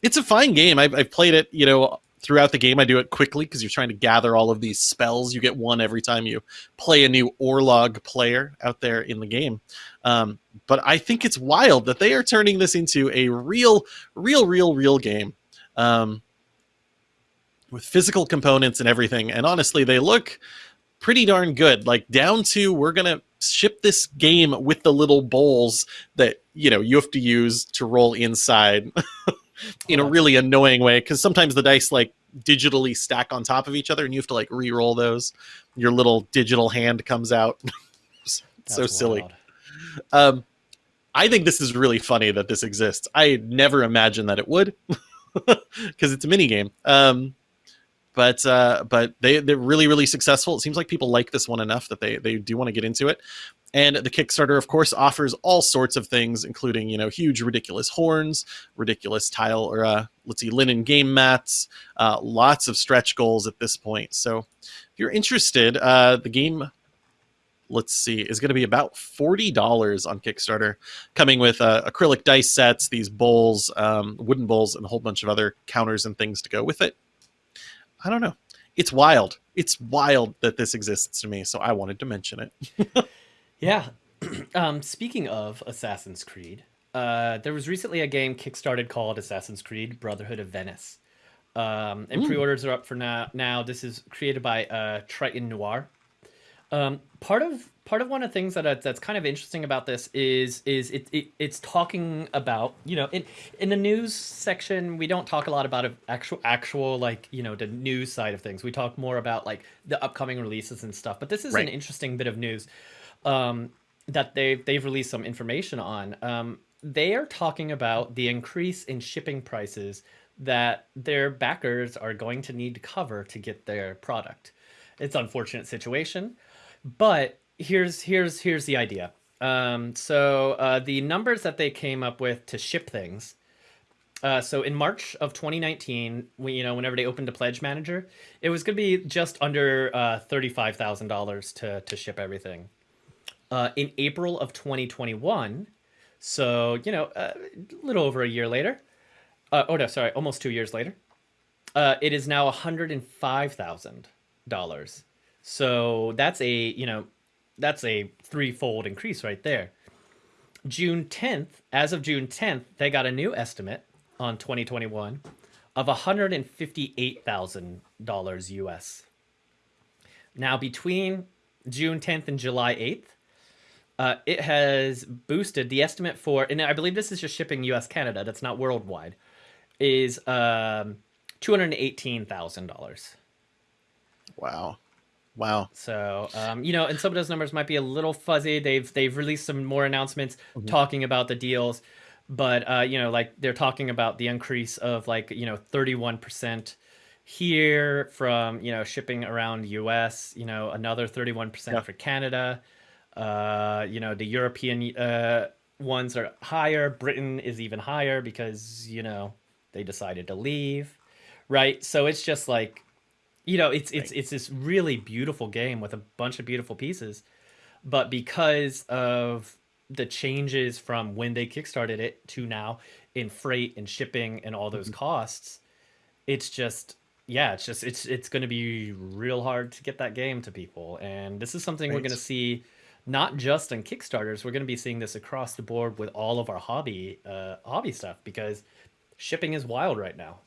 it's a fine game i've, I've played it you know throughout the game i do it quickly because you're trying to gather all of these spells you get one every time you play a new orlog player out there in the game um, but i think it's wild that they are turning this into a real real real real game um, with physical components and everything. And honestly, they look pretty darn good. Like down to we're gonna ship this game with the little bowls that you know you have to use to roll inside <laughs> in a Oh, really annoying way because sometimes the dice like digitally stack on top of each other and you have to like re-roll those. Your little digital hand comes out. <laughs> so That's silly. Um, I think this is really funny that this exists. I never imagined that it would, <laughs> because it's a mini game. Um, but uh, but they they're really really successful. It seems like people like this one enough that they they do want to get into it. And the Kickstarter, of course, offers all sorts of things, including you know huge ridiculous horns, ridiculous tile or uh, let's see linen game mats, uh, lots of stretch goals at this point. So if you're interested, uh, the game let's see, is going to be about $40 on Kickstarter, coming with uh, acrylic dice sets, these bowls, um, wooden bowls, and a whole bunch of other counters and things to go with it. I don't know. It's wild. It's wild that this exists to me, so I wanted to mention it. <laughs> Yeah. <clears throat> um, speaking of Assassin's Creed, uh, there was recently a game kickstarted called Assassin's Creed Brotherhood of Venice. Um, and Ooh. pre-orders are up for now. Now this is created by uh, Triton Noir. Um, part of part of one of the things that that's kind of interesting about this is is it, it it's talking about you know in in the news section we don't talk a lot about actual actual like you know the news side of things we talk more about like the upcoming releases and stuff but this is Right. an interesting bit of news um, that they've they've released some information on. Um, they are talking about the increase in shipping prices that their backers are going to need to cover to get their product. It's an unfortunate situation, but here's here's here's the idea. Um, so uh, the numbers that they came up with to ship things. Uh, so in March of 2019, we, you know, whenever they opened a pledge manager, it was going to be just under uh, thirty-five thousand dollars to to ship everything. Uh, in April of 2021, so you know, uh, a little over a year later. Uh, oh no, sorry, almost two years later. Uh, it is now hundred and five thousand dollars. So that's a you know, that's a threefold increase right there. June 10th, as of June 10th, they got a new estimate on 2021 of $158,000 US. Now, between June 10th and July 8th, uh, it has boosted the estimate for, and I believe this is just shipping US Canada, that's not worldwide, is um, $218,000. Wow. Wow. So, um, you know, and some of those numbers might be a little fuzzy. They've they've released some more announcements talking about the deals, but uh, you know, like they're talking about the increase of like you know thirty one percent here from you know shipping around U.S. You know, another thirty one percent for Canada. Uh, you know, the European uh, ones are higher. Britain is even higher because you know they decided to leave, right? So it's just like you know, it's it's it's this really beautiful game with a bunch of beautiful pieces, but because of the changes from when they kickstarted it to now in freight and shipping and all those Mhm. costs, it's just yeah, it's just it's it's going to be real hard to get that game to people. And this is something we're going to see not just on Kickstarters, we're going to be seeing this across the board with all of our hobby uh hobby stuff because shipping is wild right now.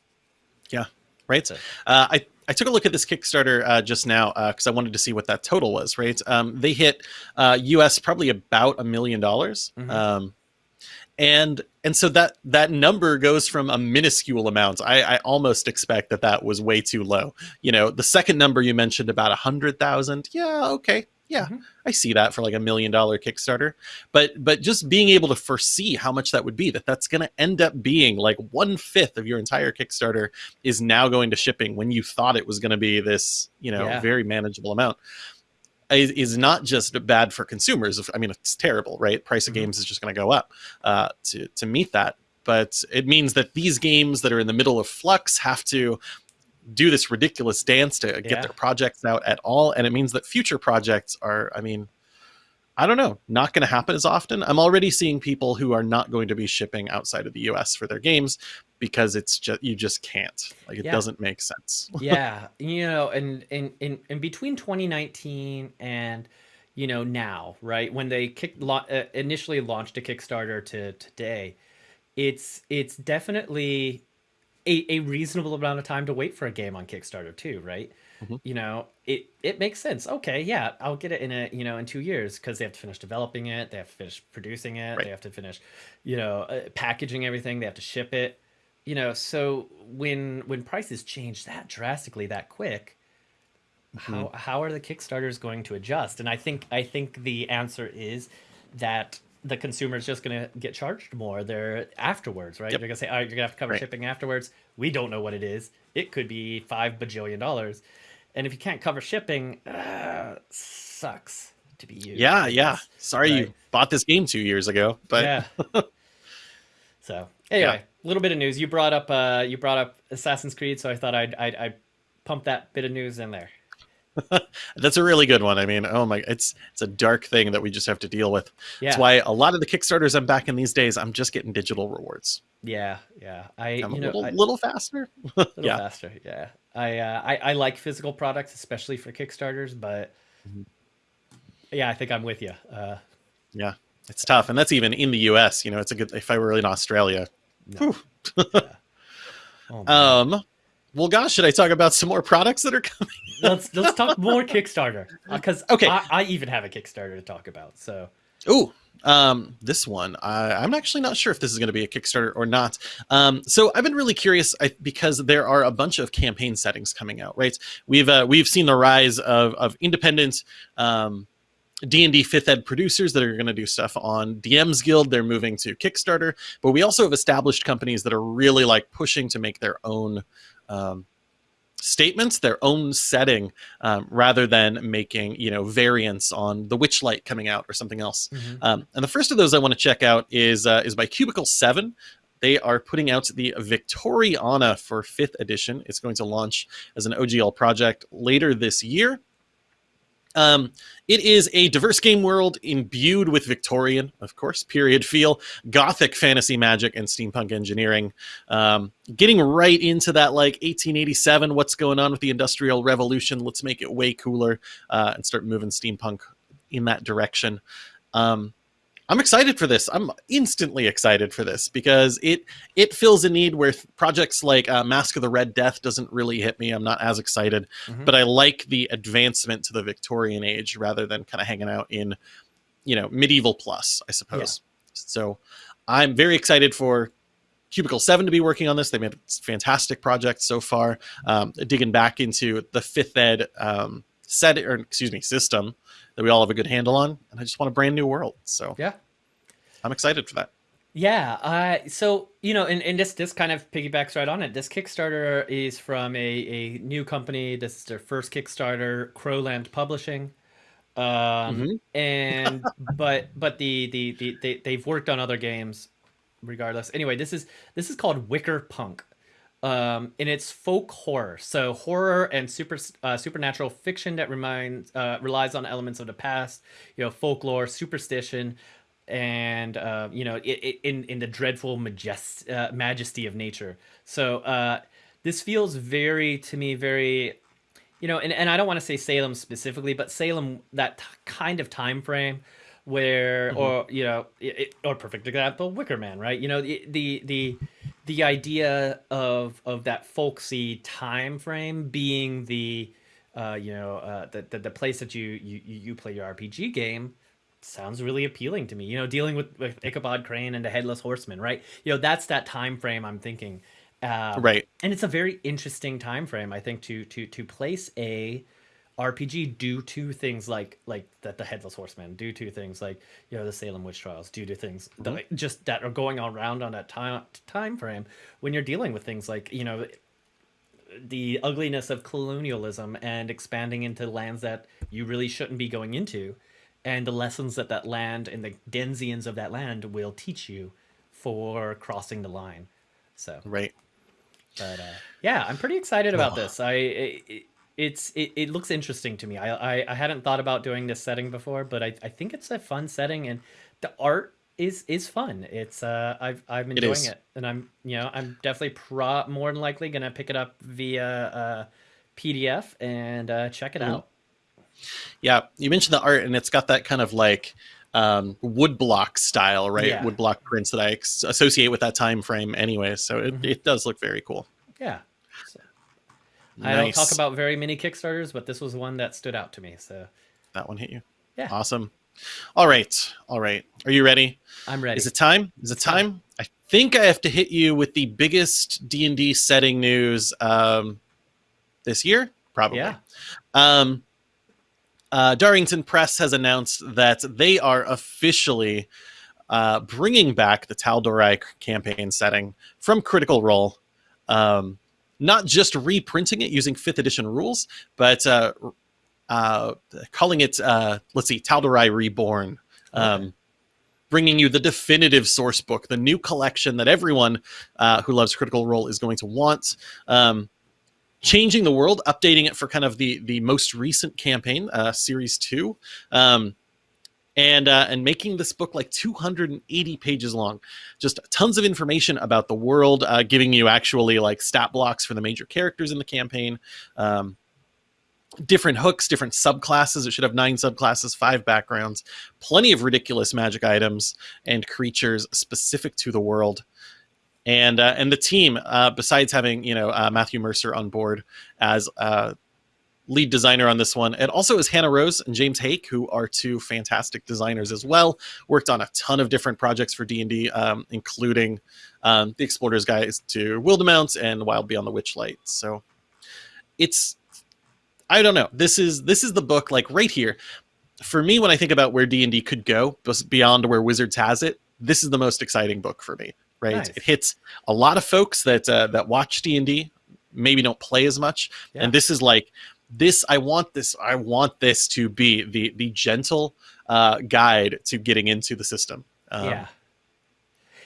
Yeah. Right. So, Uh, I I took a look at this Kickstarter uh, just now because I wanted to see what that total was. Right. Um, they hit uh, U.S. probably about a million dollars. Mhm. Um, and and so that that number goes from a minuscule amount. I, I almost expect that that was way too low. You know, the second number you mentioned about a hundred thousand. Yeah. Okay. Yeah, Mhm. I see that for like a million dollar Kickstarter. But but just being able to foresee how much that would be, that that's going to end up being like one fifth of your entire Kickstarter is now going to shipping when you thought it was going to be this, you know, Yeah. very manageable amount. Is, is not just bad for consumers. I mean, it's terrible, right? Price of Mhm. games is just going to go up uh, to to meet that. But it means that these games that are in the middle of flux have to do this ridiculous dance to get Yeah. their projects out at all, and it means that future projects are. I mean, I don't know, not going to happen as often. I'm already seeing people who are not going to be shipping outside of the U.S. for their games because it's just you just can't. Like it Yeah. doesn't make sense. <laughs> yeah, you know, and in in in between 2019 and you know now, right when they kick la- uh, initially launched a Kickstarter to today, it's it's definitely a, a reasonable amount of time to wait for a game on Kickstarter too, right? Mhm. You know, it it makes sense. Okay, yeah, I'll get it in a you know in two years because they have to finish developing it, they have to finish producing it, Right. they have to finish, you know, uh, packaging everything, they have to ship it. You know, so when when prices change that drastically that quick, how how are the Kickstarters going to adjust? And I think I think the answer is that the consumer is just going to get charged more there afterwards, right? Yep. They're going to say, "All right, you're going to have to cover Right. shipping afterwards." We don't know what it is. It could be five bajillion dollars, and if you can't cover shipping, uh, sucks to be you. Yeah, yeah. Sorry you bought this game two years ago, but yeah. <laughs> so anyway, a little bit of news. You brought up uh, you brought up Assassin's Creed, so I thought I'd I'd, I'd pump that bit of news in there. <laughs> that's a really good one. I mean, oh my, it's it's a dark thing that we just have to deal with. Yeah, That's why a lot of the Kickstarters I'm backing these days, I'm just getting digital rewards. yeah, yeah. I I'm you a know little, I, little faster. <laughs> little yeah. faster. Yeah, I, uh, I I like physical products, especially for Kickstarters, but Mhm. yeah, I think I'm with you. Uh, Yeah, it's tough, and that's even in the U.S. You know, it's a good. If I were in Australia, no. Whew. Oh, <laughs> um, well, gosh, should I talk about some more products that are coming? Let's let's talk more Kickstarter <laughs> because Okay. I, I even have a Kickstarter to talk about. So Ooh, um, this one, I, I'm actually not sure if this is going to be a Kickstarter or not. Um, so I've been really curious I, because there are a bunch of campaign settings coming out. Right, we've uh, we've seen the rise of of independent. Um, D&D 5th ed producers that are going to do stuff on DM's Guild. They're moving to Kickstarter, but we also have established companies that are really like pushing to make their own um, statements, their own setting, um, rather than making you know variants on the Witchlight coming out or something else. Um, and the first of those I want to check out is uh, is by Cubicle Seven. They are putting out the Victoriana for fifth edition. It's going to launch as an OGL project later this year. Um, it is a diverse game world imbued with Victorian, of course, period feel, gothic fantasy magic, and steampunk engineering. Um, getting right into that like 1887, what's going on with the Industrial Revolution? Let's make it way cooler uh, and start moving steampunk in that direction. Um, I'm excited for this. I'm instantly excited for this because it it fills a need where projects like uh, Mask of the Red Death doesn't really hit me. I'm not as excited, Mhm. but I like the advancement to the Victorian age rather than kind of hanging out in, you know, medieval plus, I suppose. So I'm very excited for Cubicle 7 to be working on this. They made a fantastic project so far, um, digging back into the fifth ed um, set, or excuse me, system that we all have a good handle on. And I just want a brand new world. So yeah. I'm excited for that. Yeah, uh, so you know, and, and this this kind of piggybacks right on it. This Kickstarter is from a, a new company. This is their first Kickstarter, Crowland Publishing. Um, Mhm. and <laughs> but but the, the the they they've worked on other games, regardless. Anyway, this is this is called Wicker Punk. Um, and it's folk horror. So horror and super uh, supernatural fiction that reminds uh, relies on elements of the past, you know, folklore, superstition, and uh, you know, it, it, in in the dreadful majest- uh, majesty of nature. So uh, this feels very to me very, you know, and, and I don't want to say Salem specifically, but Salem that kind of time frame where, Mm-hmm. or you know, it, or perfect example, Wicker Man, right? You know, the the the the idea of of that folksy time frame being the uh, you know uh, the, the the place that you you you play your RPG game sounds really appealing to me. You know, dealing with, with Ichabod Crane and the Headless Horseman, right? You know, that's that time frame I'm thinking. Um, Right. and it's a very interesting time frame, I think, to to to place a RPG do to things like like that the Headless Horseman, do to things like you know the Salem witch trials, do to things that, just that are going on around on that time time frame when you're dealing with things like you know the ugliness of colonialism and expanding into lands that you really shouldn't be going into and the lessons that that land and the denzians of that land will teach you for crossing the line so Right. but uh, yeah i'm pretty excited about Oh. this i it, it's it, it looks interesting to me I, I i hadn't thought about doing this setting before but i, I think it's a fun setting and the art is is fun it's uh i've i'm enjoying is. it, and i'm you know i'm definitely pro more than likely gonna pick it up via uh pdf and uh check it Mhm. out Yeah, you mentioned the art, and it's got that kind of like um, woodblock style, right? Yeah. Woodblock prints that I associate with that time frame, anyway. So it, Mhm. it does look very cool. yeah i don't talk about very many kickstarters but this was one that stood out to me so that one. Hit you. Yeah. Awesome. All right. All right. Are you ready? i'm ready Is it time? Is it time? I think I have to hit you with the biggest D and D setting news um, this year, probably. yeah Um, uh, Darrington Press has announced that they are officially uh, bringing back the Tal'Dorei campaign setting from Critical Role. Um, not just reprinting it using fifth edition rules, but uh, uh, calling it, uh, let's see, Tal'Dorei Reborn. Um, Okay. Bringing you the definitive source book, the new collection that everyone uh, who loves Critical Role is going to want. Um, changing the world, updating it for kind of the the most recent campaign, uh, series two, um, and uh, and making this book like 280 pages long. Just tons of information about the world, uh, giving you actually like stat blocks for the major characters in the campaign. Um, different hooks, different subclasses. It should have nine subclasses, five backgrounds, plenty of ridiculous magic items and creatures specific to the world and uh, and the team uh, besides having you know uh, Matthew Mercer on board as uh, lead designer on this one. And also is Hannah Rose and James Haeck who are two fantastic designers as well. Worked on a ton of different projects for D&D um, including um, the Explorer's Guide to Wildemount and Wild Beyond the Witchlight so it's I don't know. This is this is the book like right here. For me when I think about where D&D could go beyond where Wizards has it this is the most exciting book for me right? Nice. it hits a lot of folks that uh, that watch d&d maybe don't play as much. Yeah. and this is like this i want this i want this to be the the gentle uh, guide to getting into the system um, yeah.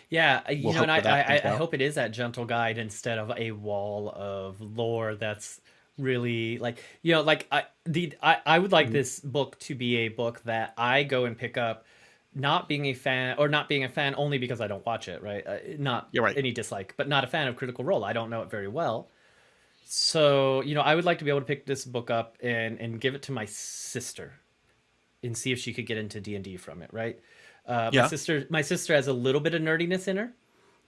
Yeah, uh, you we'll know, and I, hope that that I, I hope it is that gentle guide instead of a wall of lore that's really like you know, like I the I, I would like Mhm. this book to be a book that I go and pick up, not being a fan or not being a fan only because I don't watch it, right? Uh, not You're right. any dislike, but not a fan of Critical Role. I don't know it very well. So, you know, I would like to be able to pick this book up and and give it to my sister and see if she could get into D&D from it, right? Uh, Yeah. My sister, my sister has a little bit of nerdiness in her,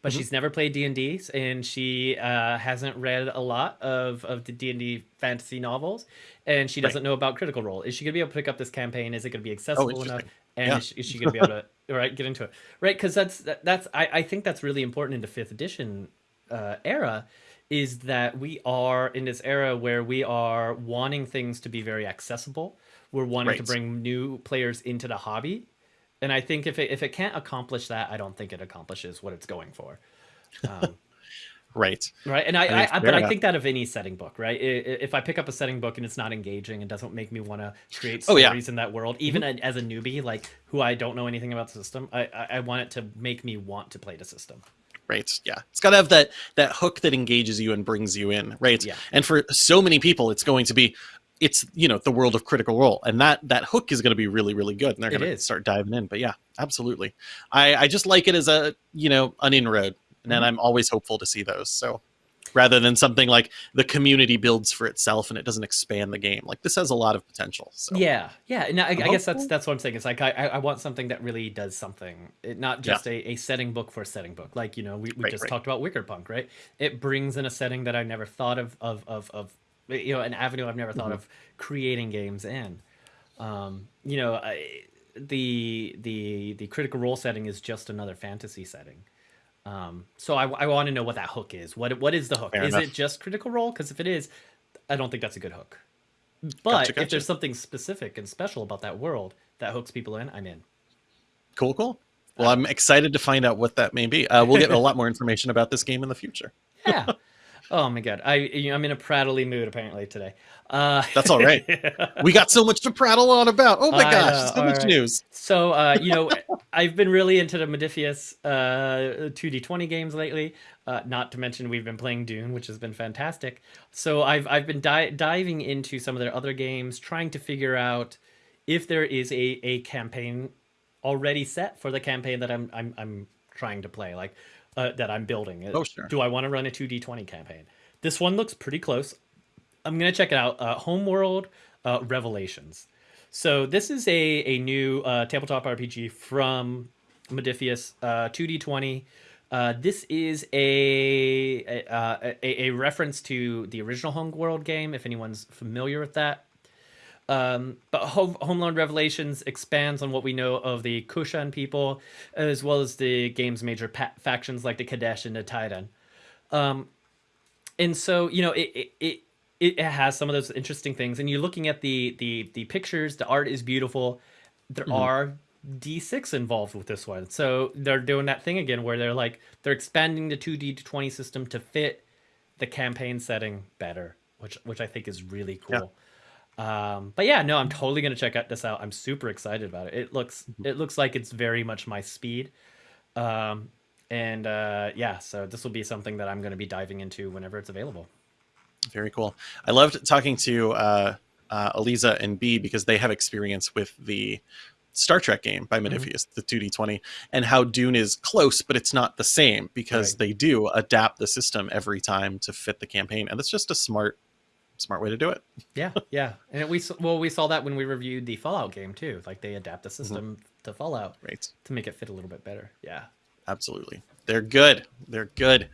but Mhm. she's never played D and D, and she uh, hasn't read a lot of of the D and D fantasy novels, and she doesn't know about Critical Role. Is she gonna be able to pick up this campaign? Is it gonna be accessible enough? And Yeah. is, she, is she gonna be able to <laughs> right get into it? Right, because that's that, that's I, I think that's really important in the fifth edition uh, era. Is that we are in this era where we are wanting things to be very accessible. We're wanting to bring new players into the hobby, and I think if it if it can't accomplish that, I don't think it accomplishes what it's going for. Um, <laughs> right right, and I, I I, it's I fair but I think that of any setting book, right? If I pick up a setting book and it's not engaging and doesn't make me want to create Oh, stories yeah. Mm-hmm. in that world, even a- as a newbie, like who I don't know anything about the system, I, I I want it to make me want to play the system. Right yeah it's got to have that that hook that engages you and brings you in right Yeah. and for so many people it's going to be it's you know the world of critical role and that that hook is going to be really really good and they're going to start diving in but yeah absolutely i i just like it as a you know an inroad and then Mhm. i'm always hopeful to see those so rather than something like the community builds for itself and it doesn't expand the game like this has a lot of potential so Yeah, yeah. No, I, I guess that's that's what I'm saying. It's like I, I want something that really does something, it, not Yeah. just a, a setting book for a setting book. Like you know, we, we Right, just right. talked about Wicker Punk, right? It brings in a setting that I never thought of of of, of you know an avenue I've never thought Mhm. of creating games in. Um, you know, I, the the the critical role setting is just another fantasy setting. Um, so I, I want to know what that hook is. What what is the hook? Fair is enough. it just critical role? Because if it is, I don't think that's a good hook. But Gotcha, if there's something specific and special about that world that hooks people in, I'm in. cool cool well i'm excited to find out what that may be uh, we'll get a lot more information about this game in the future Yeah. <laughs> oh my god, I you know, I'm in a prattly mood apparently today. Uh, That's all right. <laughs> we got so much to prattle on about oh my I gosh know, so much right. news So, uh, you know, <laughs> I've been really into the Modiphius uh, 2D20 games lately. Uh, not to mention, we've been playing Dune, which has been fantastic. So, I've I've been di- diving into some of their other games, trying to figure out if there is a, a campaign already set for the campaign that I'm I'm I'm trying to play, like uh, that I'm building. Oh, sure. Do I want to run a 2D20 campaign? This one looks pretty close. I'm gonna check it out. Uh, Homeworld uh, Revelations. So this is a a new uh, tabletop RPG from Modiphius, uh, 2D20. Uh, this is a a, uh, a a reference to the original Homeworld game, if anyone's familiar with that. Um, but Home, Homeland Revelations expands on what we know of the Kushan people, as well as the game's major factions like the Kadesh and the Taiidan. Um, and so you know it, it it it has some of those interesting things. And you're looking at the the the pictures the art is beautiful. There are d6 involved with this one. So they're doing that thing again where they're like they're expanding the 2d to 20 system to fit the campaign setting better which which i think is really cool um but yeah no i'm totally gonna check out this out. I'm super excited about it. It looks it looks like it's very much my speed. Um and uh yeah so this will be something that i'm going to be diving into whenever it's available. Very cool. I loved talking to uh, uh, Eliza and B because they have experience with the Star Trek game by Modiphius, the 2D20, and how Dune is close, but it's not the same because Right. they do adapt the system every time to fit the campaign, and that's just a smart, smart way to do it. Yeah, <laughs> yeah, and we s- well we saw that when we reviewed the Fallout game too. Like they adapt the system to Fallout Right. to make it fit a little bit better. Yeah. Absolutely. They're good. They're good.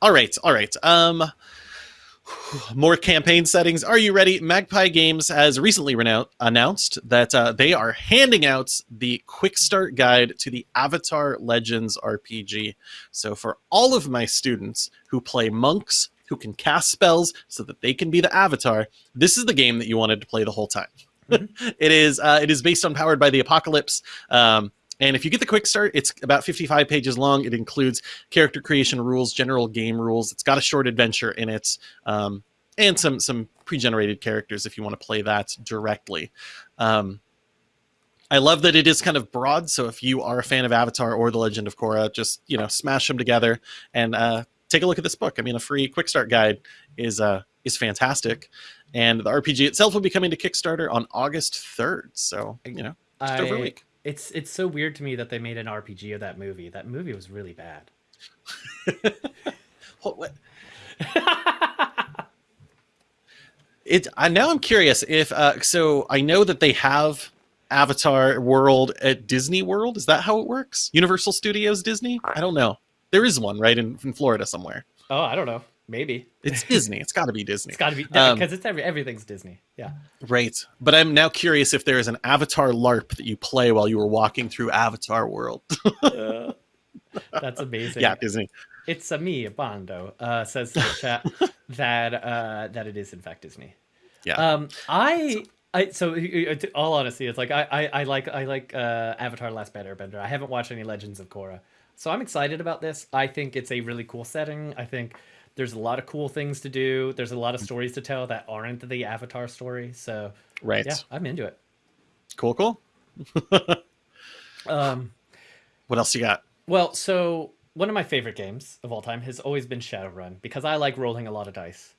All right. All right. Um <sighs> more campaign settings. Are you ready? Magpie Games has recently announced that uh, they are handing out the quick start guide to the Avatar Legends RPG. So for all of my students who play monks who can cast spells so that they can be the avatar, this is the game that you wanted to play the whole time. <laughs> it is uh, it is based on Powered by the Apocalypse. Um, and if you get the quick start, it's about 55 pages long. It includes character creation rules, general game rules. It's got a short adventure in it, um, and some some pre-generated characters if you want to play that directly. Um, I love that it is kind of broad. So if you are a fan of Avatar or The Legend of Korra, just you know smash them together and uh, take a look at this book. I mean, a free quick start guide is uh, is fantastic, and the RPG itself will be coming to Kickstarter on August 3rd. So you know, just over a I- week. It's it's so weird to me that they made an RPG of that movie. That movie was really bad. <laughs> What, what? It. I now I'm curious if uh, so. I know that they have Avatar World at Disney World. Is that how it works? Universal Studios Disney? I don't know. There is one right in, in Florida somewhere. oh, I don't know. Maybe It's Disney. It's got to be Disney. it's got to be Um, because it's every everything's Disney. Yeah. Right. But I'm now curious if there is an Avatar LARP that you play while you were walking through Avatar World. Uh, <laughs> <laughs> that's amazing. yeah, Disney. It's a me, Bando, uh, says in the <laughs> chat that uh, that it is in fact Disney. Yeah. Um, I, I so all honesty, it's like I, I, I like I like uh, Avatar: Last Airbender. I haven't watched any Legends of Korra, so I'm excited about this. I think it's a really cool setting. I think there's a lot of cool things to do. There's a lot of stories to tell that aren't the Avatar story. So Right. yeah, I'm into it. Cool, cool. Um, What else you got? Well, so one of my favorite games of all time has always been Shadowrun because I like rolling a lot of dice.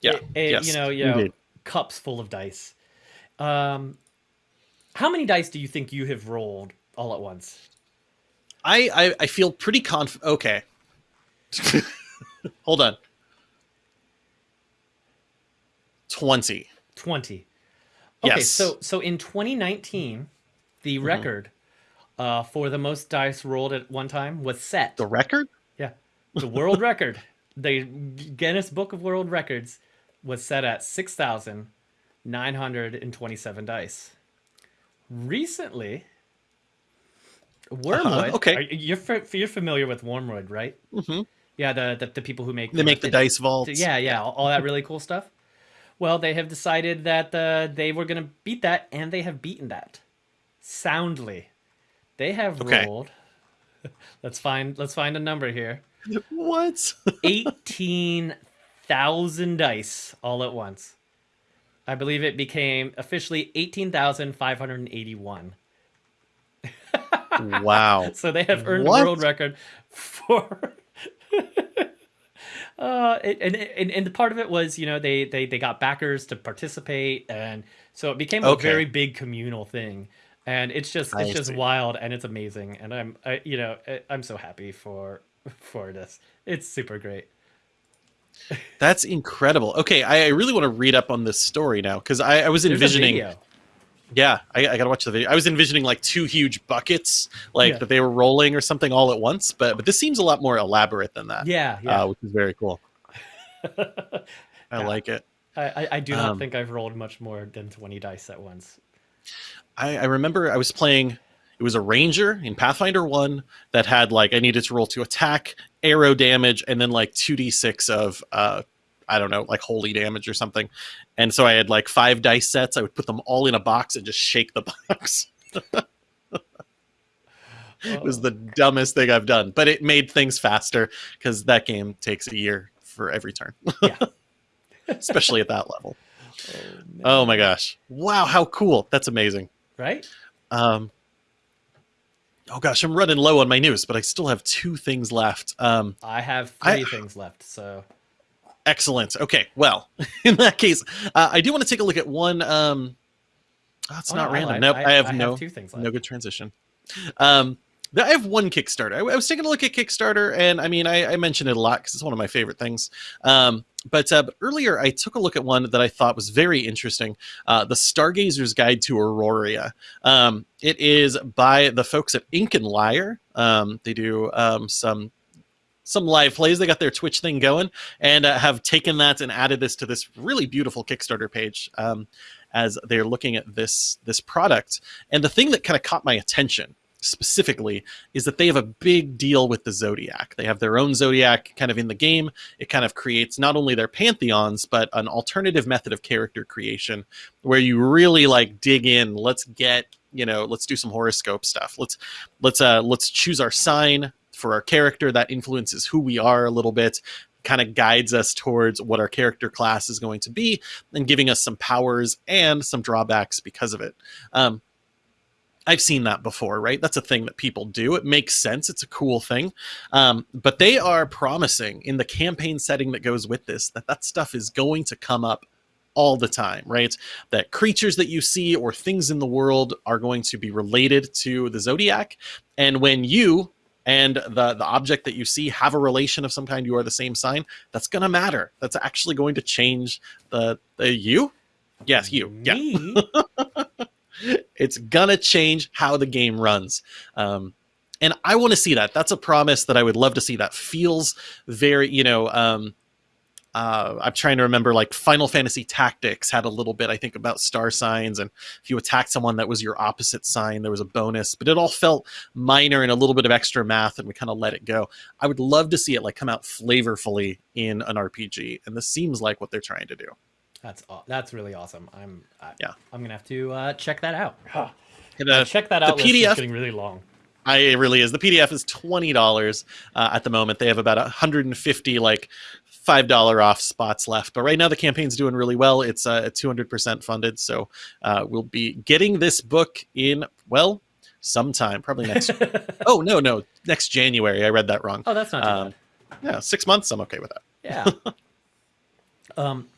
Yeah. It- it- yes, you know, you know, cups full of dice. Um, how many dice do you think you have rolled all at once? I, I I feel pretty conf. Okay. <laughs> Hold on. Twenty. 20. Okay, Yes. so so in 2019, the Mm-hmm. record uh, for the most dice rolled at one time was set. The record? yeah, the world record, the Guinness Book of World Records, was set at 6,927 dice. Recently, Wyrmwood. Uh-huh, okay. are- you're you're familiar with Wyrmwood, right? Mm -hmm. Yeah, the the, the people who make They make the limited- dice vaults. yeah, yeah, all, all that really cool stuff. Well, they have decided that uh, they were going to beat that, and they have beaten that soundly. They have Okay. rolled. <laughs> Let's find let's find a number here. <laughs> What? Eighteen thousand dice all at once. I believe it became officially eighteen thousand five hundred eighty-one. <laughs> wow. <laughs> So they have earned What? the world record for. <laughs> uh, and, and and the part of it was, you know, they they they got backers to participate, and so it became a very big communal thing. And it's just it's just wild, and it's amazing, and I'm I, you know I'm so happy for for this. It's super great. That's incredible. Okay, I, I really want to read up on this story now because I, I was There's envisioning. Yeah, I, I gotta watch the video. I was envisioning like two huge buckets, like Yeah. that they were rolling or something all at once. But but this seems a lot more elaborate than that. Yeah, yeah. uh, which is very cool. <laughs> I Yeah. like it. I, I I do not um, think I've rolled much more than twenty dice at once. I, I remember I was playing. It was a ranger in Pathfinder One that had like I needed to roll to attack, arrow damage, and then like two d six of uh, I don't know, like holy damage or something. And so I had like five dice sets. I would put them all in a box and just shake the <laughs> box. it was the dumbest thing I've done, but it made things faster because that game takes a year for every turn, Yeah. <laughs> especially at that level. <laughs> Oh. Oh my gosh! Wow, how cool! That's amazing. Right? Um, oh gosh, I'm running low on my news, but I still have two things left. Um, I have I- three things left, so excellent. Okay, well, <laughs> in that case, uh, I do want to take a look at one. Um, oh, it's Oh, not no, random. lied. Nope, I, have I no two things left. no good transition. Um, I have one Kickstarter. I, I was taking a look at Kickstarter, and I mean, I, I mentioned it a lot because it's one of my favorite things. Um, but, uh, but earlier, I took a look at one that I thought was very interesting: uh, the Stargazer's Guide to Auroria. Um, it is by the folks at Ink and Lyre. Um, they do um, some some live plays. They got their Twitch thing going, and uh, have taken that and added this to this really beautiful Kickstarter page. Um, as they're looking at this this product, and the thing that kind of caught my attention specifically is that they have a big deal with the zodiac. They have their own zodiac kind of in the game. It kind of creates not only their pantheons but an alternative method of character creation where you really like dig in. Let's get you know let's do some horoscope stuff. Let's let's uh let's choose our sign for our character that influences who we are a little bit kind of guides us towards what our character class is going to be and giving us some powers and some drawbacks because of it um, I've seen that before, right? That's a thing that people do. It makes sense. It's a cool thing. Um, but they are promising in the campaign setting that goes with this that that stuff is going to come up all the time, right? That creatures that you see or things in the world are going to be related to the zodiac. And when you and the the object that you see have a relation of some kind, you are the same sign, that's going to matter. That's actually going to change the, the you. Yes, you. Yeah <laughs> it's gonna change how the game runs um, and i want to see that that's a promise that i would love to see that feels very you know um, uh, i'm trying to remember like final fantasy tactics had a little bit i think about star signs and if you attacked someone that was your opposite sign there was a bonus but it all felt minor and a little bit of extra math and we kind of let it go i would love to see it like come out flavorfully in an rpg and this seems like what they're trying to do That's aw- that's really awesome. I'm I, Yeah. I'm gonna have to uh, check that out. Huh. And, uh, check that out. the out. list is getting really long. I it really is. The PDF is twenty dollars uh, at the moment. They have about hundred and fifty like five dollar off spots left. But right now the campaign's doing really well. It's uh, two hundred percent funded, so uh, we'll be getting this book in well sometime, probably next. <laughs> oh no, no, next January. I read that wrong. oh, that's not too Um, bad. Yeah, six months. I'm okay with that. Yeah. <laughs> um,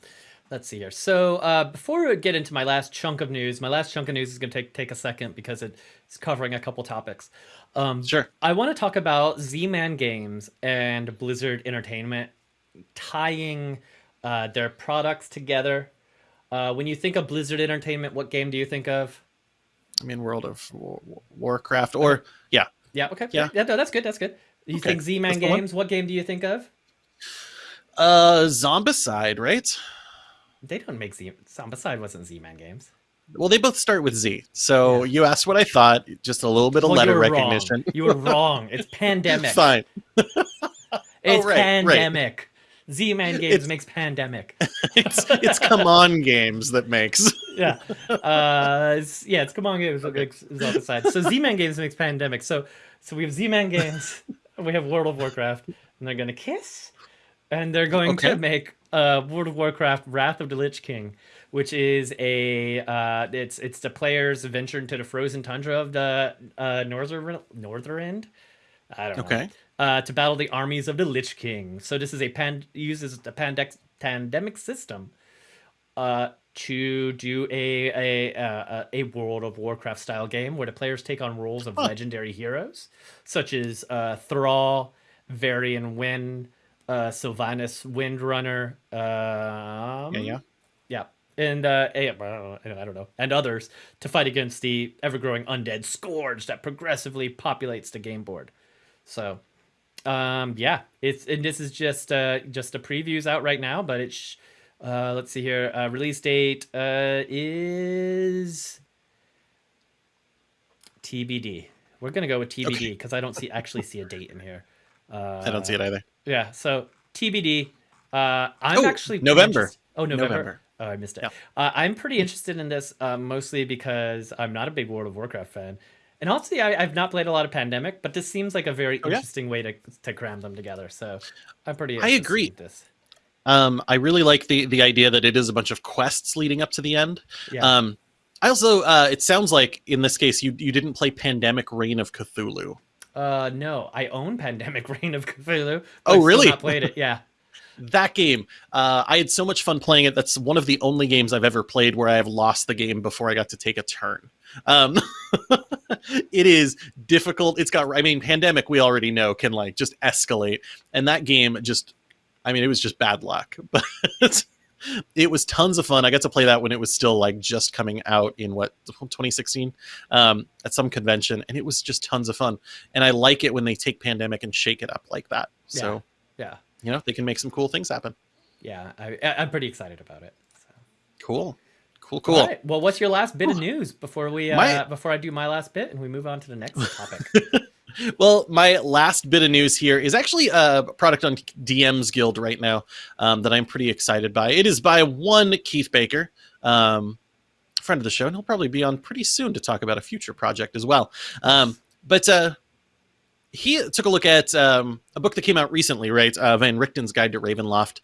let's see here. So uh, before we get into my last chunk of news, my last chunk of news is going to take take a second because it's covering a couple topics. Um, Sure. I want to talk about Z-Man Games and Blizzard Entertainment tying uh, their products together. Uh, when you think of Blizzard Entertainment, what game do you think of? I mean, World of War- Warcraft, or yeah, Yeah. Okay. Yeah. Yeah. no, that's good. That's good. You Okay, think Z-Man that's the one. Games? What game do you think of? uh, Zombicide, right? They don't make Z. Zombicide wasn't Z-Man Games. Well, they both start with Z. So you asked what I thought. Just a little bit of Well, letter were recognition. Wrong. You were <laughs> wrong. It's pandemic. Fine. <laughs> It's right, right. pandemic. Z-Man Games It's- <laughs> makes pandemic. <laughs> It's it's come on games that makes. <laughs> yeah. Uh, it's, yeah, it's CMON Games that makes Zombicide. So Z-Man Games makes pandemic. So so we have Z-Man Games, we have World of Warcraft, and they're gonna kiss, and they're going Okay. to make uh, World of Warcraft: Wrath of the Lich King, which is a uh, it's it's the players venture into the frozen tundra of the uh, northern northern end. I don't know. Uh, to battle the armies of the Lich King. So this is a pan uses the pandec- pandemic system uh, to do a a, uh, a World of Warcraft style game where the players take on roles of Huh. legendary heroes such as uh, Thrall, Varian Wrynn, uh, Sylvanas Windrunner, um, Yeah, yeah. yeah, and uh, eh, well, I don't know- I don't know, and others to fight against the ever-growing undead scourge that progressively populates the game board. So, um, yeah, it's and this is just uh, just a previews out right now, but it's uh, let's see here. Uh, release date uh, is TBD. We're gonna go with TBD Okay. because I don't see actually see a date in here. Uh, I don't see it either. yeah, so TBD. Uh, I'm Oh, actually November. Oh, November. November. Oh, I missed it. Yeah. Uh, I'm pretty interested in this, uh, mostly because I'm not a big World of Warcraft fan, and also I, I've not played a lot of Pandemic, but this seems like a very Oh, yeah? interesting way to to cram them together. So I'm pretty. I agree. This. Um, I really like the the idea that it is a bunch of quests leading up to the end. Yeah. Um, I also, uh, it sounds like in this case you you didn't play Pandemic Reign of Cthulhu. uh, no, I own Pandemic <laughs> Reign of Cthulhu. Oh, I've really? Not played it. <laughs> Yeah. That game, uh, I had so much fun playing it. That's one of the only games I've ever played where I have lost the game before I got to take a turn. Um, <laughs> it is difficult. It's got, I mean, Pandemic, we already know can like just escalate. And that game just, I mean, it was just bad luck. <laughs> But it was tons of fun. I got to play that when it was still like just coming out in what, 2016 um, at some convention. And it was just tons of fun. And I like it when they take Pandemic and shake it up like that. So, Yeah. You know, they can make some cool things happen. Yeah. I, I'm pretty excited about it. So. Cool. Cool, cool. Right. Well, what's your last bit of news before we uh, My- before I do my last bit and we move on to the next <laughs> topic? Well, my last bit of news here is actually a product on DM's Guild right now um, that I'm pretty excited by. It is by one Keith Baker, um, friend of the show, and he'll probably be on pretty soon to talk about a future project as well. Um, but uh, he took a look at um, a book that came out recently, right? Uh, Van Richten's Guide to Ravenloft.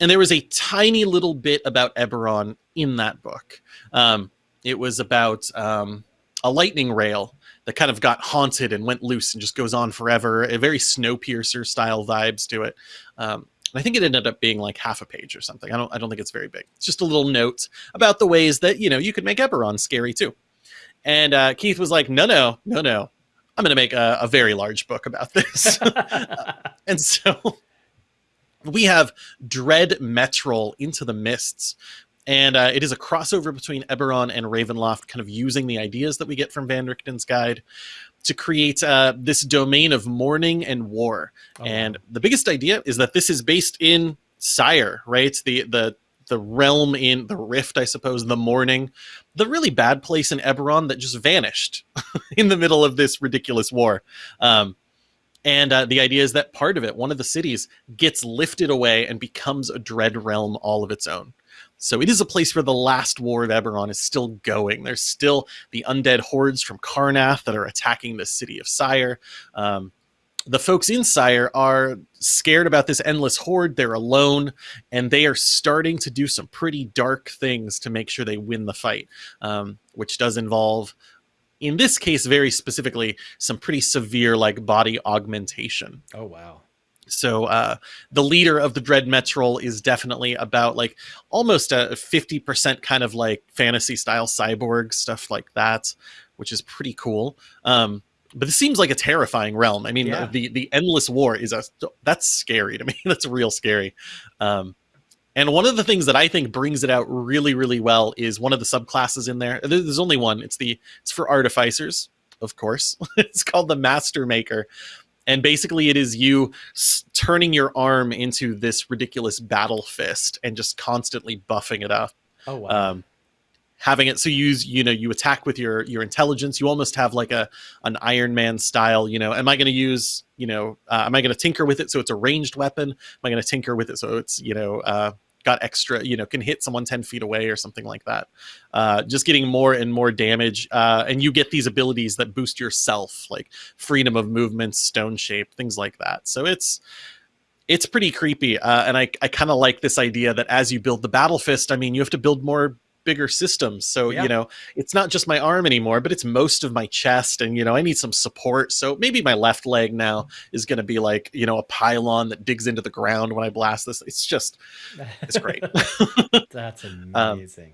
And there was a tiny little bit about Eberron in that book. Um, it was about um, a lightning rail that kind of got haunted and went loose and just goes on forever. A very Snowpiercer style vibes to it. Um, and I think it ended up being like half a page or something. I don't. I don't think it's very big. It's just a little note about the ways that you know you could make Eberron scary too. And uh, Keith was like, "No, no, no, no. I'm going to make a, a very large book about <laughs> this." <laughs> and so we have Dread Metrol into the Mists. And uh, it is a crossover between Eberron and Ravenloft, kind of using the ideas that we get from Van Richten's guide to create uh, this domain of mourning and war. Oh, and the biggest idea is that this is based in Cyre, right? The the the realm in the Rift, I suppose, the mourning, the really bad place in Eberron that just vanished <laughs> in the middle of this ridiculous war. Um, and uh, the idea is that part of it, one of the cities, gets lifted away and becomes a dread realm all of its own. So it is a place where the last war of Eberron is still going. There's still the undead hordes from Karrnath that are attacking the city of Cyre. Um, the folks in Cyre are scared about this endless horde. They're alone, and they are starting to do some pretty dark things to make sure they win the fight, um, which does involve in this case, very specifically, some pretty severe like body augmentation. Oh wow. So uh, the leader of the Dread Metrol is definitely about like almost a 50% kind of like fantasy style cyborg stuff like that, which is pretty cool. Um, but this seems like a terrifying realm. I mean, Yeah. the the endless war is a that's scary to me. <laughs> that's real scary. Um, and one of the things that I think brings it out really, really well is one of the subclasses in there. There- There's only one. It's the it's for artificers, of course. <laughs> it's called the Master Maker, and basically it is you s- turning your arm into this ridiculous battle fist and just constantly buffing it up Oh wow. um, having it. So you use you know you attack with your your intelligence. You almost have like a an iron man style you know am i going to use you know uh, am i going to tinker with it so it's a ranged weapon? Am i going to tinker with it so it's you know uh, got extra you know can hit someone 10 feet away or something like that. Uh, just getting more and more damage uh, and you get these abilities that boost yourself like freedom of movement stone shape things like that. So it's it's pretty creepy uh, and i, I kind of like this idea that as you build the battle fist i mean you have to build more bigger systems so Yeah. you know it's not just my arm anymore but it's most of my chest and you know i need some support so maybe my left leg now is going to be like you know a pylon that digs into the ground when i blast this it's just it's great. <laughs> That's <laughs> Um, amazing.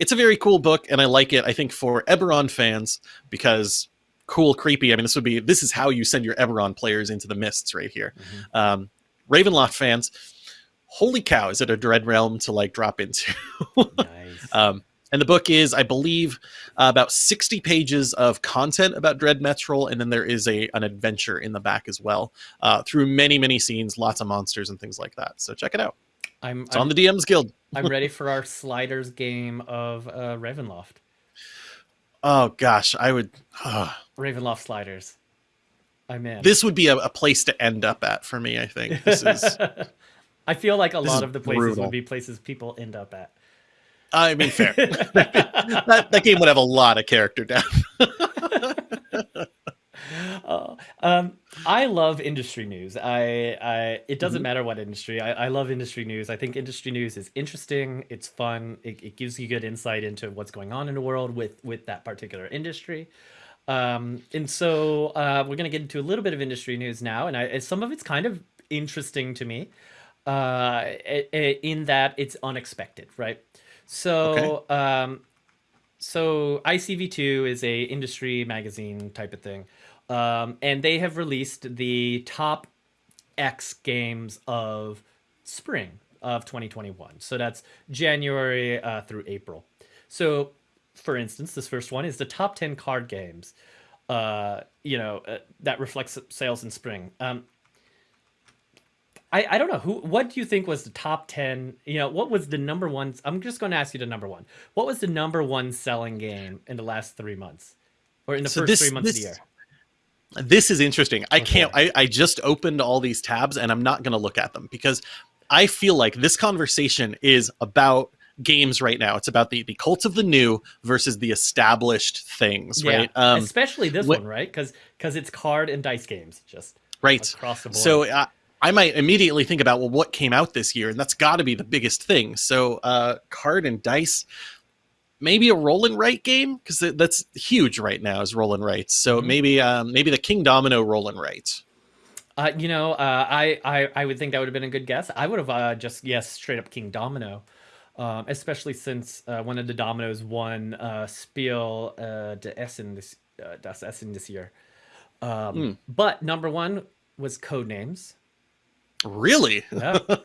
it's a very cool book and i like it i think for eberron fans because cool creepy i mean this would be this is how you send your eberron players into the mists right here Mhm. um ravenloft fans holy cow is it a dread realm to like drop into <laughs> nice. um and the book is i believe uh, about 60 pages of content about dread metrol and then there is a an adventure in the back as well uh, through many many scenes lots of monsters and things like that so check it out I'm it's I'm, on the dms guild I'm ready for our sliders game of uh, Ravenloft. oh gosh i would Ravenloft sliders. I'm in. this would be a, a place to end up at for me i think this is <laughs> I feel like a this lot of the places brutal. would be places people end up at. i mean fair <laughs> that, that game would have a lot of character depth <laughs> Uh, um, I love industry news. I, I it doesn't Mhm. matter what industry. I, I love industry news. I think industry news is interesting. It's fun. It, it gives you good insight into what's going on in the world with with that particular industry. Um, and so uh, we're gonna get into a little bit of industry news now, and I, some of it's kind of interesting to me, uh, i- i- in that it's unexpected, right? So um, so ICV2 is a industry magazine type of thing, um, and they have released the top X games of spring of 2021. So that's January uh, through April. So, for instance, this first one is the top 10 card games. Uh, you know uh, that reflects sales in spring. Um, I, I don't know who. What do you think was the top ten? You know, what was the number one? I'm just going to ask you the number one. What was the number one selling game in the last three months, or in the So first this- three months of the year? This is interesting. I Okay. can't. I, I just opened all these tabs and I'm not going to look at them because I feel like this conversation is about games right now. It's about the the cult of the new versus the established things, right? Um, especially this one, right? Because because it's card and dice games, just right. across the board. So uh, I might immediately think about well, what came out this year, and that's got to be the biggest thing. So uh, card and dice. Maybe a roll and write game because that's huge right now. Is roll and write. So Mhm. maybe um, maybe the Kingdomino roll and write. Uh, you know, uh, I, I I would think that would have been a good guess. I would have uh, just yes, straight up Kingdomino, um, especially since uh, one of the dominoes won uh, Spiel uh, de Essen this uh, das Essen this year. Um, Hmm. But number one was Codenames. Really? Yeah. <laughs>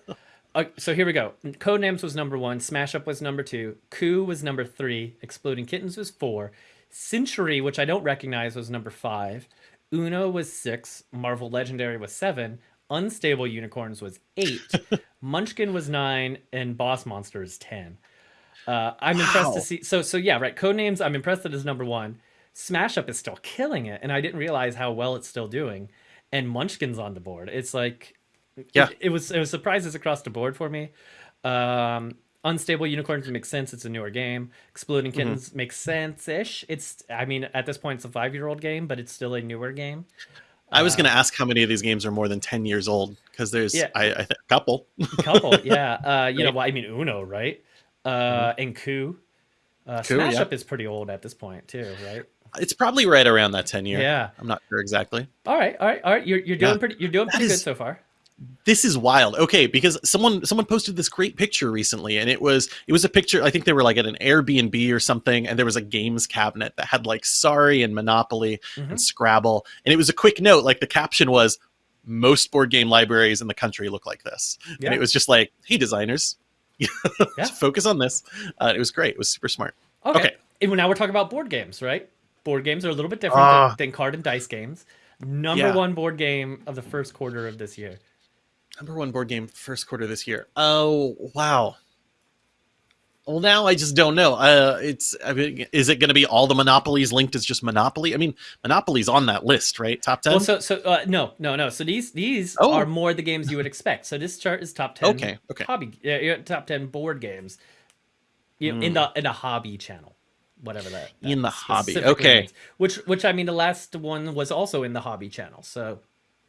Uh, so here we go. Codenames was number one. Smash Up was number two. Coup was number three. Exploding Kittens was four. Century, which I don't recognize, was number five. Uno was six. Marvel Legendary was seven. Unstable Unicorns was eight. <laughs> Munchkin was nine, and Boss Monster is ten. Uh, I'm impressed to see. So so yeah, right. Codenames. I'm impressed that is number one. Smash Up is still killing it, and I didn't realize how well it's still doing. And Munchkin's on the board. It's like Yeah. it, it was it was surprises across the board for me. Um, Unstable Unicorns makes sense. It's a newer game. Exploding Mm-hmm. Kittens makes sense ish. It's I mean at this point it's a five year old game, but it's still a newer game. I was Uh, going to ask how many of these games are more than 10 years old because there's Yeah. I, I think a couple. couple, <laughs> yeah. Uh, you know, well, I mean Uno, right? Uh, and Coup. Uh, Coup, Smash yeah. Up is pretty old at this point too, right? It's probably right around that 10 year. Yeah. I'm not sure exactly. All right. All right. All right. You're, you're doing Yeah. pretty. You're doing That pretty good so far. This is wild. Okay, because someone someone posted this great picture recently and it was it was a picture I think they were like at an Airbnb or something and there was a games cabinet that had like Sorry and Monopoly Mhm. and Scrabble and it was a quick note like the caption was most board game libraries in the country look like this. Yeah. And it was just like, "Hey designers, <laughs> Yeah. focus on this." Uh, it was great. It was super smart. Okay. Okay. And now we're talking about board games, right? Board games are a little bit different Ah. than, than card and dice games. Number Yeah. one board game of the first quarter of this year. Number one board game first quarter this year. Oh wow. Well, now I just don't know. Uh, it's I mean, is it going to be all the monopolies linked as just Monopoly? I mean, Monopoly's on that list, right? Top ten. Well, so so uh, no no no. So these these Oh. are more the games you would expect. So this chart is top ten. Okay, okay. Hobby uh, yeah, top ten board games. You know, in the in the hobby channel, whatever that. Hmm. In the hobby, okay. means. Which which I mean the last one was also in the hobby channel. So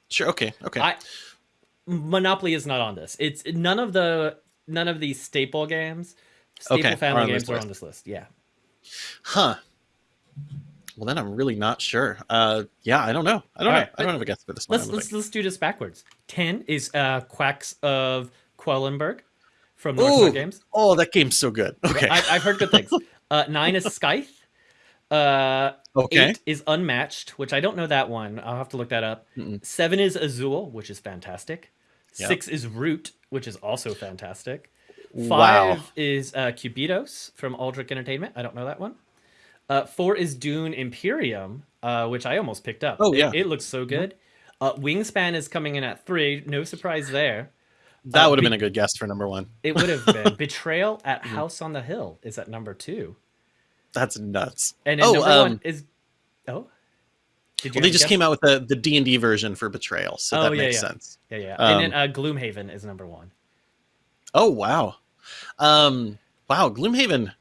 sure. Okay. Okay. I Monopoly is not on this. It's none of the none of these staple games, staple Okay, family games are on this list. Yeah. huh. Well, then I'm really not sure. Uh, yeah, I don't know. I don't All know. right, I don't have a guess for this one. Let's don't let's let's do this backwards. Ten is uh, Quacks of Quedlinburg from Ooh. Games. Oh, that game's so good. Okay. I, I've heard good things. <laughs> Uh, nine is Scythe. Uh, okay. Eight is Unmatched, which I don't know that one. I'll have to look that up. Mm-mm. Seven is Azul, which is fantastic. Yep. Six is Root, which is also fantastic. Wow. Five is uh, Cubitos from Alderac Entertainment. I don't know that one. Uh, four is Dune Imperium, uh, which I almost picked up. Oh, yeah. it, looks so good. Uh, Wingspan is coming in at three. No surprise there. That uh, would have be- been a good guess for number one. It would have been <laughs> Betrayal Mm-hmm. at House on the Hill is at number two, That's nuts. and Oh, number um, one is oh. Did Well, they just guess? came out with the the D and D version for Betrayal, so Oh, that yeah, makes yeah. sense. Yeah, yeah. Um, and then uh, Gloomhaven is number one. Oh wow, um, wow, Gloomhaven,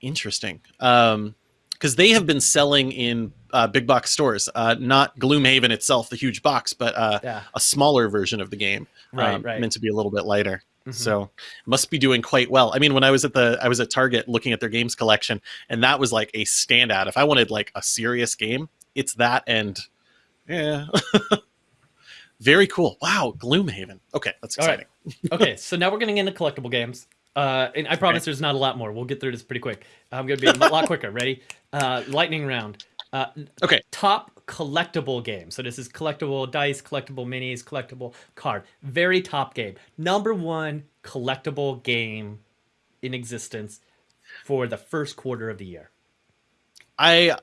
interesting. Um, because they have been selling in uh, big box stores, uh, not Gloomhaven itself, the huge box, but uh, Yeah. a smaller version of the game, Right, um, right. meant to be a little bit lighter. Mhm. So must be doing quite well. I mean, when I was at the I was at Target looking at their games collection, and that was like a standout. If I wanted like a serious game, it's that and yeah. <laughs> Very cool. Wow, Gloomhaven. Okay, that's All right. exciting. <laughs> okay, so now we're getting into collectible games. Uh, and I promise there's not a lot more. We'll get through this pretty quick. I'm going to be a lot quicker. Ready? Uh, lightning round. Uh, Okay. Top collectible game. So this is collectible dice, collectible minis, collectible card. Very top game. Number one collectible game in existence for the first quarter of the year. I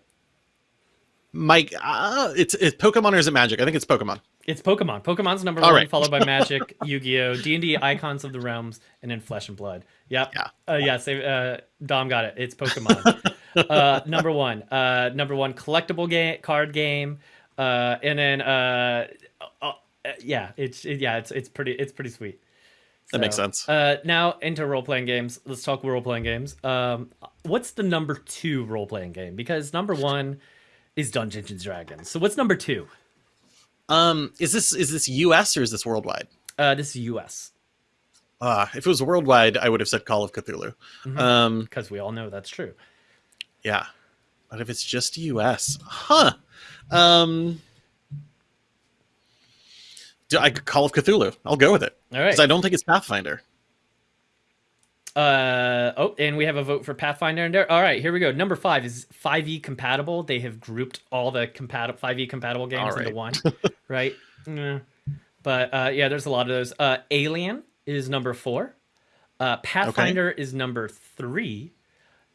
Mike, uh, it's it's Pokemon or is it Magic? I think it's Pokemon. It's Pokemon. Pokemon's number All one, right. followed by <laughs> Magic, Yu-Gi-Oh, D&D, Icons of the Realms, and then Flesh and Blood. Yep. Yeah. Uh, yeah. Save, uh, Dom got it. It's Pokemon. <laughs> uh, number one. Uh, number one collectible game, card game, uh, and then uh, uh, yeah, it's it, yeah, it's it's pretty it's pretty sweet. That makes sense. Uh, now into role playing games. Let's talk role playing games. Um, what's the number two role playing game? Because number one is Dungeons and Dragons. So what's number two? Um, is this is this U.S. or is this worldwide? Uh, this is U.S. Uh, if it was worldwide, I would have said Call of Cthulhu. Mhm. Um, because we all know that's true. Yeah, but if it's just U.S., huh? Um, do I Call of Cthulhu? I'll go with it All right. because I don't think it's Pathfinder. Uh oh, and we have a vote for Pathfinder in there. All right, here we go. Number five is 5e compatible. They have grouped all the compatible 5e compatible games All into one, <laughs> right? Mm. But uh, yeah, there's a lot of those. Uh, Alien is number four. Uh, Pathfinder is number three.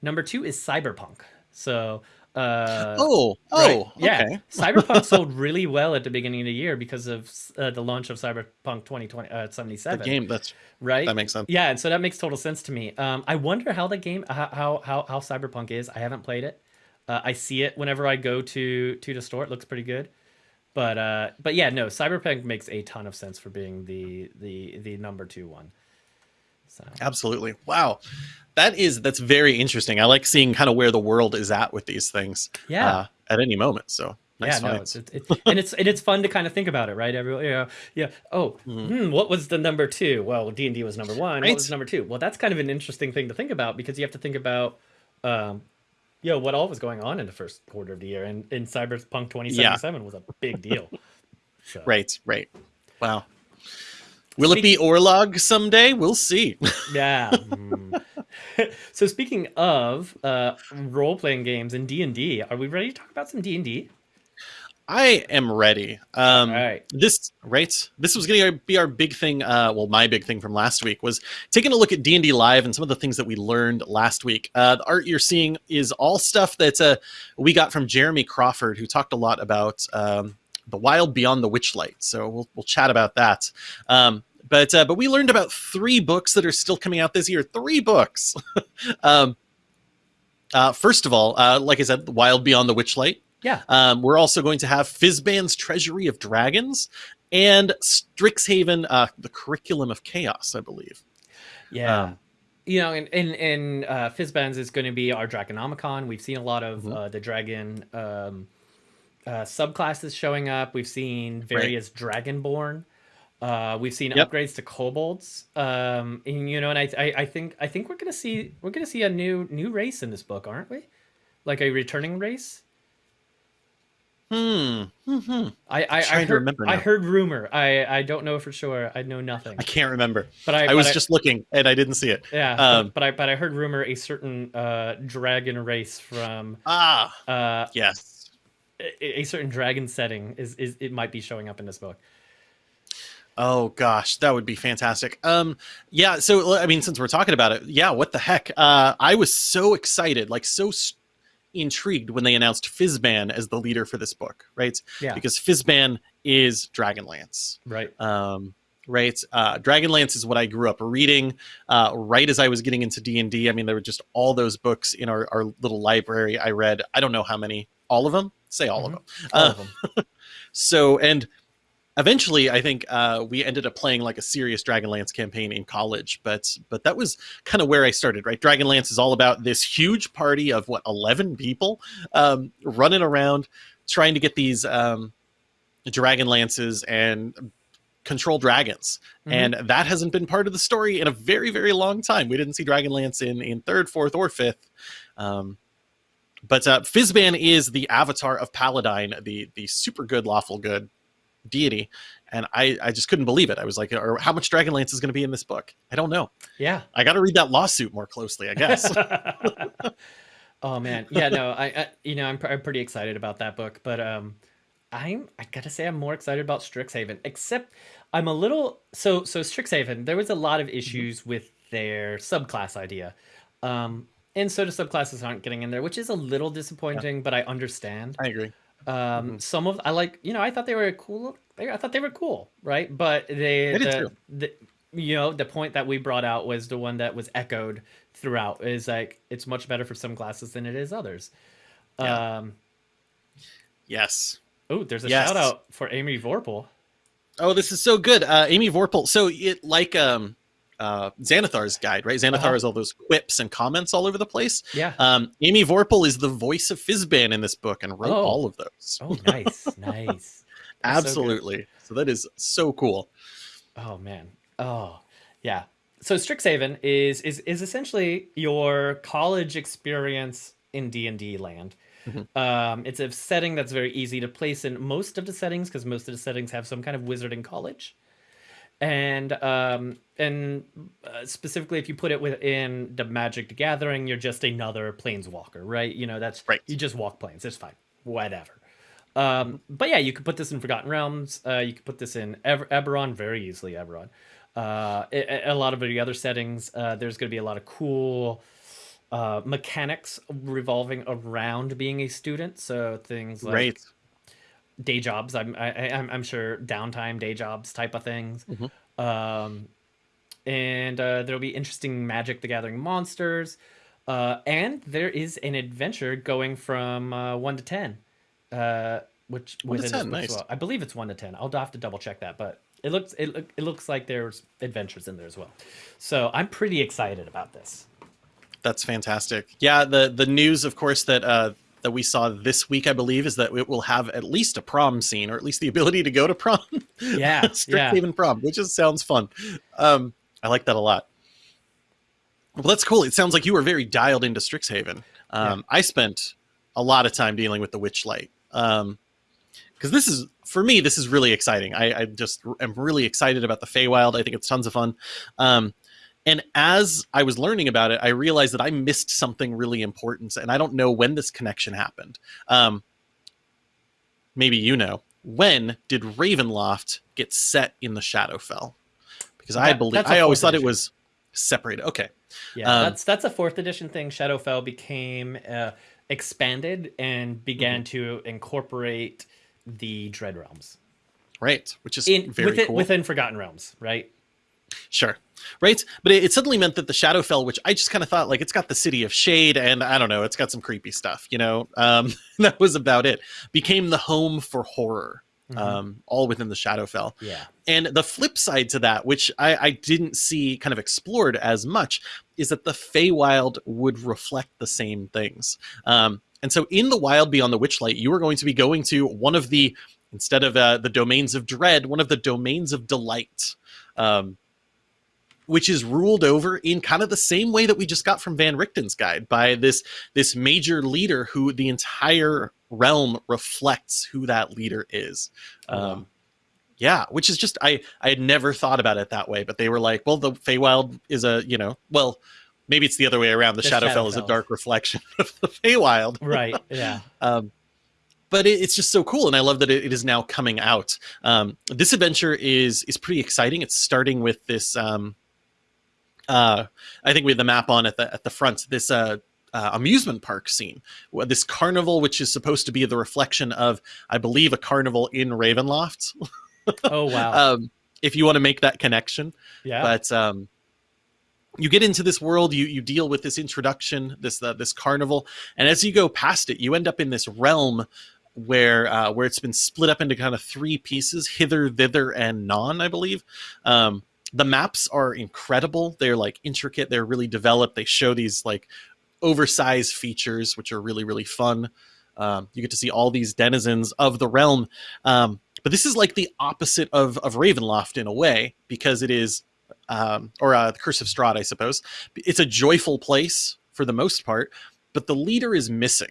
Number two is Cyberpunk. So uh, oh, right, oh, yeah, okay. <laughs> Cyberpunk sold really well at the beginning of the year because of uh, the launch of Cyberpunk 2020 uh, The game that's right? that makes sense. Yeah, and so that makes total sense to me. Um, I wonder how the game, how how how, how Cyberpunk is. I haven't played it. Uh, I see it whenever I go to to the store. It looks pretty good. But uh, but yeah, no, Cyberpunk makes a ton of sense for being the the the number two one. So Absolutely. Wow. That is that's very interesting. I like seeing kind of where the world is at with these things. yeah. Uh, at any moment. So nice yeah, no, it's, it's, it's and it's and it's fun to kind of think about it, right? Everyone, yeah, yeah. Oh, hmm, what was the number two? Well, D and D was number one. Right. What was number two? Well, that's kind of an interesting thing to think about because you have to think about, um, yo, what all was going on in the first quarter of the year, and in Cyberpunk 2077 was a big deal. <laughs> So, Right, right. Wow. Will it be Orlog someday? We'll see. Yeah. <laughs> So speaking of uh, role playing games and D and D, are we ready to talk about some D and D? I am ready. Um, All right. This right. This was going to be our big thing. Uh, well, my big thing from last week was taking a look at D and D live and some of the things that we learned last week. Uh, the art you're seeing is all stuff that uh, we got from Jeremy Crawford, who talked a lot about um, the wild beyond the witchlight. So we'll we'll chat about that. Um, but uh, but we learned about three books that are still coming out this year. Three books. <laughs> um, uh, first of all, uh, like I said, the Wild Beyond the Witchlight. Yeah. Um, we're also going to have Fizban's Treasury of Dragons and Strixhaven, uh, the Curriculum of Chaos, I believe. Yeah. Um, you know, and and, and uh, Fizban's is going to be our Dragonomicon. We've seen a lot of Mhm. uh, the dragon um, uh, subclasses showing up. We've seen various Dragonborn. Uh, we've seen Yep. upgrades to kobolds. Um, and you know, and I, I I think I think we're gonna see we're gonna see a new new race in this book, aren't we? Like a returning race. Hmm. hmm I I, I heard remember I heard rumor. I I don't know for sure. I know nothing. I can't remember. But I, I but was just looking and I didn't see it. Yeah, Um, but, but I but I heard rumor a certain uh, dragon race from Ah, uh, yes. A, certain dragon setting is is it might be showing up in this book. Oh gosh, that would be fantastic. Um, yeah. So I mean, since we're talking about it, yeah. What the heck? Uh, I was so excited, like so intrigued when they announced Fizban as the leader for this book, right? Yeah, Because Fizban is Dragonlance. right. um, right uh, dragonlance is what i grew up reading uh, right as i was getting into d&d i mean there were just all those books in our, our little library i read i don't know how many all of them say all of Mhm. them All Uh, of them. <laughs> so and eventually i think uh, we ended up playing like a serious dragonlance campaign in college but but that was kind of where i started right dragonlance is all about this huge party of what 11 people um, running around trying to get these um, dragon lances and control dragons Mhm. and that hasn't been part of the story in a very very long time we didn't see dragonlance in in third fourth or fifth um, but uh, Fizban is the avatar of Paladine, the the super good, lawful good deity, and I I just couldn't believe it. I was like, or how much Dragonlance is going to be in this book? I don't know. yeah. I got to read that lawsuit more closely, I guess. <laughs> <laughs> oh man, yeah. No, I, I you know I'm, pr- I'm pretty excited about that book, but um, I'm I gotta say I'm more excited about Strixhaven. Except I'm a little so so Strixhaven. There was a lot Mm-hmm. of issues with their subclass idea, um, and so the subclasses aren't getting in there, which is a little disappointing. But I understand. I agree. Um, Mhm. some of I like, you know, I thought they were cool. They, I thought they were cool, right? But they, I the, the, you know, the point that we brought out was the one that was echoed throughout. Is like it's much better for some classes than it is others. Yeah. Um, Yes. oh, there's a Yes. shout out for Amy Vorpahl. Oh, this is so good. Uh, Amy Vorpahl. So it like um uh Xanathar's guide, right? Xanathar Uh-huh. has all those quips and comments all over the place. Yeah. Um, Amy Vorpahl is the voice of Fizban in this book and wrote Oh. all of those. Oh, nice, <laughs> nice. That's so. Absolutely. so that is so cool. Oh man. Oh yeah. So Strixhaven is is is essentially your college experience in D and D land. Mhm. Um, it's a setting that's very easy to place in most of the settings because most of the settings have some kind of wizarding college, and um, and uh, specifically if you put it within the Magic the Gathering, you're just another planeswalker, right? You know that's Right. You just walk planes. It's fine. Whatever. Um, but yeah, you could put this in Forgotten Realms. Uh, you could put this in Eber- Eberron very easily. Eberron. Uh, a, a lot of the other settings, uh, there's going to be a lot of cool uh, mechanics revolving around being a student. So things like right. Day jobs. I'm I, I- I'm I'm sure downtime day jobs type of things. Mhm. Um, and uh, there'll be interesting Magic the Gathering monsters. Uh, and there is an adventure going from uh, one to ten, uh, which One to within this 10, nice. well. I believe it's one to ten. I'll have to double check that, but it looks it, look- it looks like there's adventures in there as well. So I'm pretty excited about this. That's fantastic. Yeah, the the news, of course, that uh, that we saw this week, I believe, is that it will have at least a prom scene, or at least the ability to go to prom. Yeah, <laughs> yeah. Strixhaven prom, which just sounds fun. Um, I like that a lot. Well, that's cool. It sounds like you were very dialed into Strixhaven. Um, I spent a lot of time dealing with the Witchlight. Um, because this is for me this is really exciting I, I just am really excited about the Feywild I think it's tons of fun um, and as I was learning about it I realized that I missed something really important and I don't know when this connection happened. Um, maybe you know. When did Ravenloft get set in the Shadowfell? Because I believe I always thought it was separated. Okay. Yeah, Um, that's that's a fourth edition thing. Shadowfell became uh, expanded and began Mm-hmm. to incorporate the Dread Realms. Right which is in very within, cool. within Forgotten Realms, right? Sure. Right. But it, it suddenly meant that the Shadowfell, which I just kind of thought like it's got the city of shade and I don't know, it's got some creepy stuff, you know, um, <laughs> that was about it, became the home for horror, Mhm. um, all within the Shadowfell. yeah, And the flip side to that, which I, I didn't see kind of explored as much, is that the Feywild would reflect the same things. Um, and so in the wild beyond the Witchlight, you are going to be going to one of the, instead of uh, the domains of dread, one of the domains of delight. Um, which is ruled over in kind of the same way that we just got from Van Richten's guide by this this major leader who the entire realm reflects who that leader is. Oh, wow. Um, yeah, which is just I I had never thought about it that way, but they were like, well, the Feywild is a you know, well, maybe it's the other way around. The, The Shadowfell, is a dark reflection <laughs> of the Feywild. right. <laughs> Yeah, Um, but it, it's just so cool, and I love that it, it is now coming out. Um, this adventure is is pretty exciting. It's starting with this. Um, uh, I think we have the map on at the at the front. This uh, uh, amusement park scene, this carnival, which is supposed to be the reflection of, I believe, a carnival in Ravenloft. <laughs> Oh wow. um, if you want to make that connection, yeah. but um, you get into this world you you deal with this introduction this uh, this carnival and as you go past it you end up in this realm where uh, where it's been split up into kind of three pieces hither thither and non i believe um, the maps are incredible. They're like intricate. They're really developed. They show these like oversized features which are really really fun. Um, you get to see all these denizens of the realm. Um, but this is like the opposite of of ravenloft in a way because it is um, or uh, the Curse of Strahd, I suppose. It's a joyful place for the most part, but the leader is missing,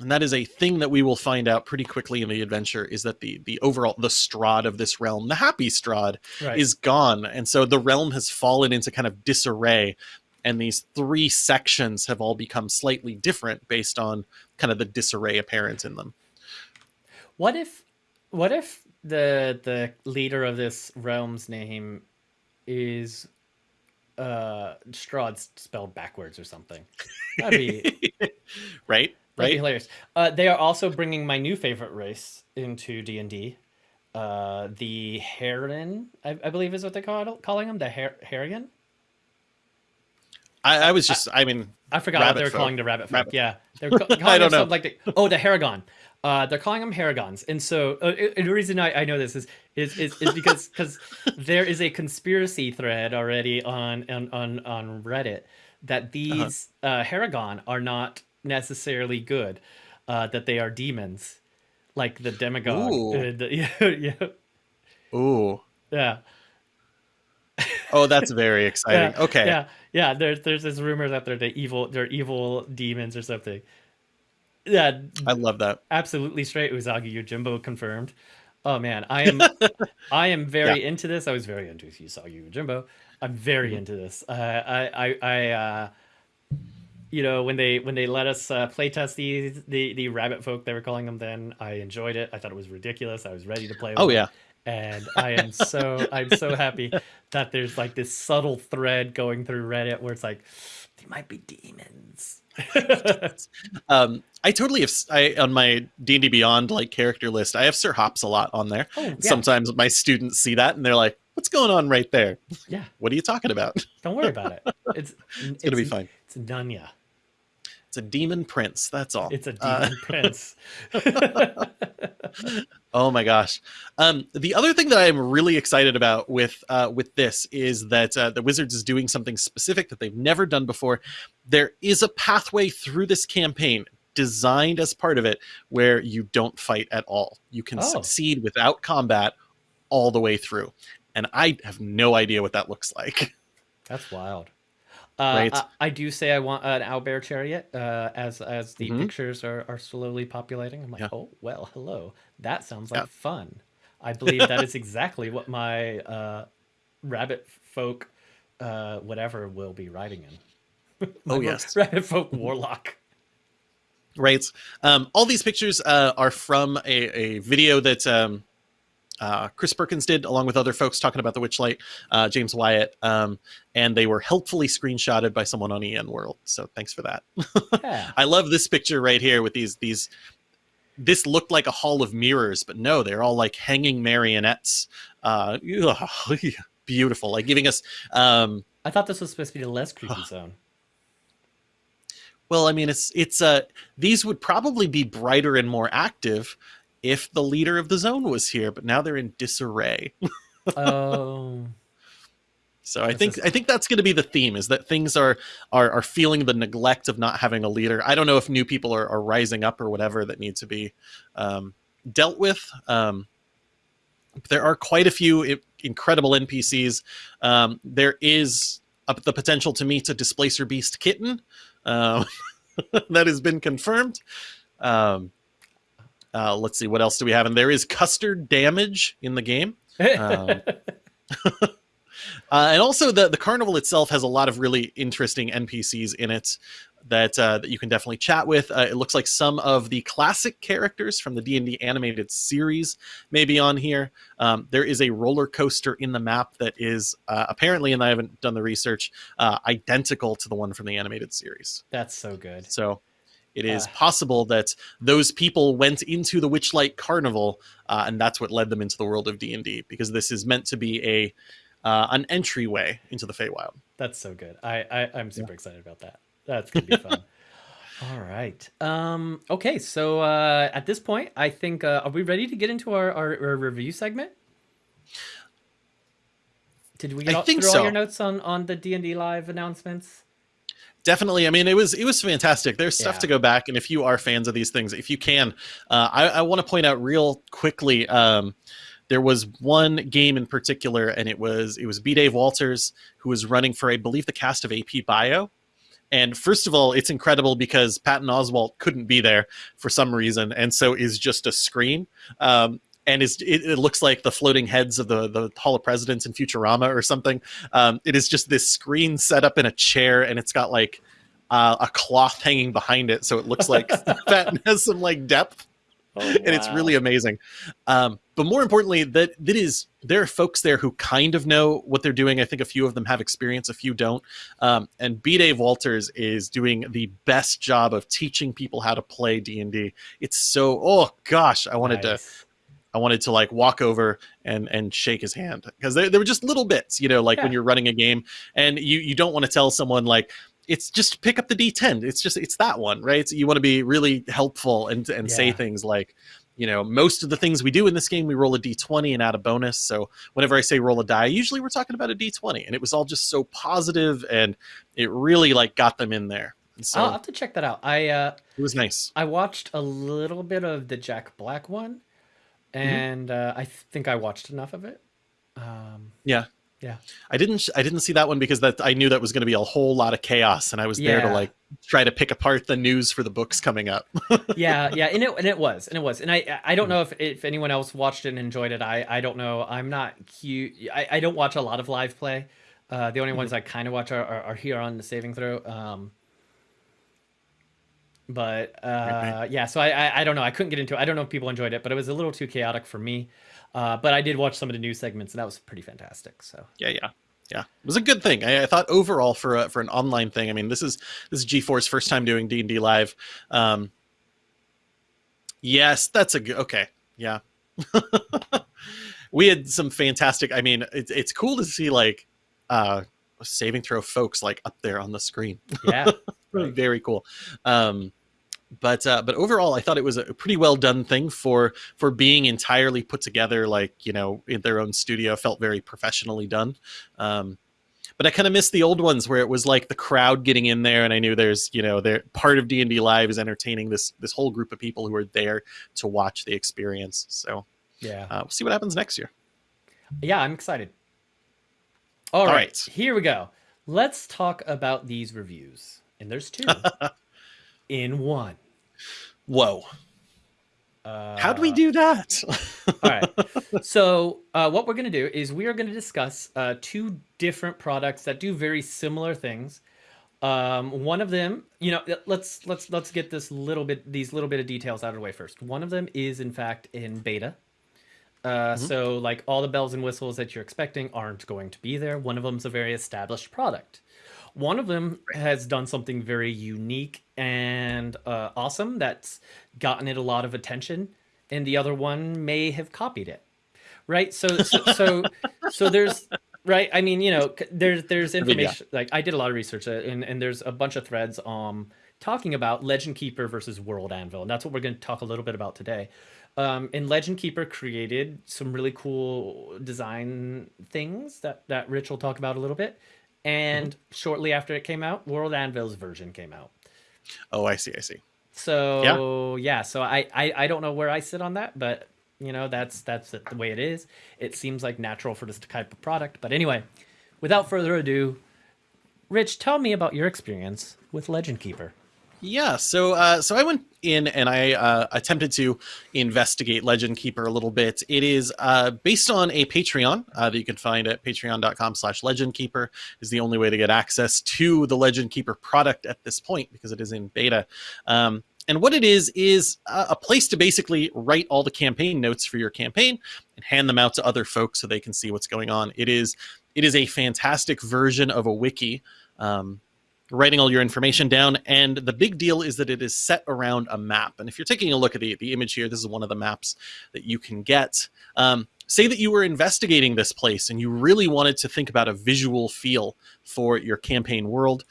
and that is a thing that we will find out pretty quickly in the adventure. Is that the the overall the Strahd of this realm, the happy Strahd right. is gone, and so the realm has fallen into kind of disarray, and these three sections have all become slightly different based on kind of the disarray apparent in them. What if what if the the leader of this realm's name is uh Strahd spelled backwards or something? That'd be <laughs> right, right. hilarious. Uh, they are also bringing my new favorite race into D and D. Uh, the Heron, I, I believe, is what they're call, calling them. The Her- Harrigan. I, I was just, I mean, I forgot what they're folk. calling the rabbit folk. Rabbit- Yeah, <laughs> they're calling I them don't know. like the, oh the Harengon. Uh, they're calling them Harengons, and so uh, uh, the reason I, I know this is is is, is because <laughs> because there is a conspiracy thread already on on on, on Reddit that these uh Harengon are not necessarily good, uh, that they are demons, like the demagogue. Ooh. Uh, the, <laughs> yeah, yeah, ooh, yeah. oh, that's very <laughs> exciting. Yeah, okay, Yeah, yeah. There's there's this rumor that they're the evil, they're evil demons or something. Yeah, I love that. absolutely straight. Usagi Yojimbo confirmed. Oh man, I am <laughs> I am very into this. I was very into Usagi Yojimbo. I'm very Mhm. into this. Uh, I I I uh, you know when they when they let us uh, playtest these the the rabbit folk they were calling them then I enjoyed it. I thought it was ridiculous. I was ready to play. With Oh it yeah, and I am so I'm so happy <laughs> that there's like this subtle thread going through Reddit where it's like they might be demons. <laughs> um, I totally have. I on my D and D Beyond like character list, I have Sir Hops a lot on there. oh yeah, Sometimes my students see that and they're like, "What's going on right there? yeah. What are you talking about?" Don't worry about it. <laughs> It's It's gonna be fine. It's Nunya. It's a demon prince. That's all. It's a Uh, demon prince. <laughs> Oh my gosh. Um, the other thing that I'm really excited about with uh, with this is that uh, the Wizards is doing something specific that they've never done before. There is a pathway through this campaign designed as part of it where you don't fight at all. You can Oh. succeed without combat all the way through. And I have no idea what that looks like. That's wild. Uh. I, I do say I want an owlbear chariot uh, as as the Mhm. pictures are, are slowly populating. I'm like, Yeah. oh well, hello. That sounds like Yeah. fun. I <laughs> believe that is exactly what my uh, rabbit folk, uh, whatever, will be riding in. <laughs> Oh, yes. rabbit folk warlock. Right. Um, all these pictures uh, are from a, a video that um, uh, Chris Perkins did, along with other folks talking about the Witchlight, uh, James Wyatt, um, and they were helpfully screenshotted by someone on EN World. So thanks for that. <laughs> Yeah. I love this picture right here with these these. This looked like a hall of mirrors, but no, they're all like hanging marionettes. Uh, <laughs> beautiful, like giving us. Um, I thought this was supposed to be the less creepy <sighs> zone. well, I mean, it's it's uh, these would probably be brighter and more active if the leader of the zone was here, but now they're in disarray. <laughs> Oh, So I think I think that's going to be the theme: is that things are are are feeling the neglect of not having a leader. I don't know if new people are, are rising up or whatever that need to be um, dealt with. Um, there are quite a few incredible NPCs. Um, there is a, the potential to meet a displacer beast kitten um, <laughs> that has been confirmed. Um, uh, let's see what else do we have, and there is custard damage in the game. <laughs> Um, <laughs> Uh, and also, the the carnival itself has a lot of really interesting NPCs in it that uh, that you can definitely chat with. Uh, it looks like some of the classic characters from the D and D animated series may be on here. Um, there is a roller coaster in the map that is uh, apparently, and I haven't done the research, uh, identical to the one from the animated series. That's so good. So. It is Ah. possible that those people went into the Witchlight Carnival, uh, and that's what led them into the world of D and D, because this is meant to be a uh, an entryway into the Feywild. That's so good. I, I I'm super excited about that. That's gonna be fun. <laughs> All right. Um. Okay. So uh, at this point, I think uh, are we ready to get into our, our, our review segment? Did we get I all, think through all your notes on on the D and D live announcements? Definitely. I mean, it was it was fantastic. There's stuff Yeah. to go back, and if you are fans of these things, if you can, uh, I, I want to point out real quickly. Um, there was one game in particular, and it was it was B. Dave Walters who was running for, I believe, the cast of AP Bio. And first of all, it's incredible because Patton Oswalt couldn't be there for some reason, and so is just a screen. Um, and is it, it looks like the floating heads of the the Hall of Presidents in Futurama or something. Um, it is just this screen set up in a chair, and it's got like uh, a cloth hanging behind it, so it looks like <laughs> <laughs> Patton has some like depth Oh, <laughs> and it's really amazing. Um, but more importantly, that that is there are folks there who kind of know what they're doing. I think a few of them have experience, a few don't. Um, and B. Dave Walters is doing the best job of teaching people how to play D and D. It's so oh gosh, I wanted to Nice. I wanted to like walk over and and shake his hand because they, they were just little bits, you know, like when you're running a game and you you don't want to tell someone like it's just pick up the D10. It's just it's that one, right? So you want to be really helpful and and say things like, you know, most of the things we do in this game we roll a D20 and add a bonus. So whenever I say roll a die, usually we're talking about a D20, and it was all just so positive and it really like got them in there. And so I'll have to check that out. I uh it was nice. I watched a little bit of the Jack Black one, Mm-hmm. and uh, I think I watched enough of it. Um, Yeah. Yeah. I didn't I didn't see that one because that I knew that was going to be a whole lot of chaos and I was there to like try to pick apart the news for the books coming up. <laughs> yeah, yeah, and it and it was, and it was, and I I don't know if if anyone else watched it and enjoyed it. I I don't know. I'm not cute. I, I don't watch a lot of live play. Uh, the only ones I kind of watch are, are, are here on the saving throw. Um, but uh, yeah, so I, I I don't know. I couldn't get into it. I don't know if people enjoyed it, but it was a little too chaotic for me. Uh, but I did watch some of the news segments, and that was pretty fantastic. So yeah, yeah. Yeah, it was a good thing. I, I thought overall for a, for an online thing. I mean, this is this is G4's first time doing D and D live. Um, yes, that's a good. Okay, yeah. <laughs> we had some fantastic. I mean, it's it's cool to see like uh, saving throw folks like up there on the screen. yeah, Right. <laughs> very cool um but uh but overall i thought it was a pretty well done thing for for being entirely put together like you know in their own studio felt very professionally done um but i kind of missed the old ones where it was like the crowd getting in there and i knew there's you know they're part of d&d live is entertaining this this whole group of people who are there to watch the experience so yeah. uh, we'll see what happens next year Yeah, I'm excited. All All right, right. here we go. let's talk about these reviews. And there's two <laughs> in one. Whoa. Uh, How do we do that? <laughs> all right. So, uh, what we're going to do is we are going to discuss uh, two different products that do very similar things. Um, one of them, you know, let's let's let's get this little bit these little bit of details out of the way first. One of them is in fact in beta. Uh, Mhm. So, like all the bells and whistles that you're expecting aren't going to be there. One of them's a very established product. One of them has done something very unique and uh, awesome that's gotten it a lot of attention, and the other one may have copied it. Right? So, so, so, <laughs> so there's right. I mean, you know, there's there's mean, yeah. information. Like I did a lot of research, uh, and and there's a bunch of threads um talking about Legend Keeper versus World Anvil, and that's what we're going to talk a little bit about today. Um, and Legend Keeper created some really cool design things that that Rich will talk about a little bit. And shortly after it came out, World Anvil's version came out. oh, I see. I see. So yeah, so I, I I don't know where I sit on that, but you know that's that's the way it is. It seems like natural for this type of product. But anyway, without further ado, Rich, tell me about your experience with Legend Keeper. Yeah, so uh, so I went in and I uh, attempted to investigate Legend Keeper a little bit. It is uh, based on a Patreon uh, that you can find at patreon.com slash Legend Keeper is the only way to get access to the Legend Keeper product at this point because it is in beta. Um, and what it is is a a place to basically write all the campaign notes for your campaign and hand them out to other folks so they can see what's going on. It is it is a fantastic version of a wiki. Um, writing all your information down. And the big deal is that it is set around a map. And if you're taking a look at the, the image here, this is one of the maps that you can get. Um, say that you were investigating this place and you really wanted to think about a visual feel for your campaign world.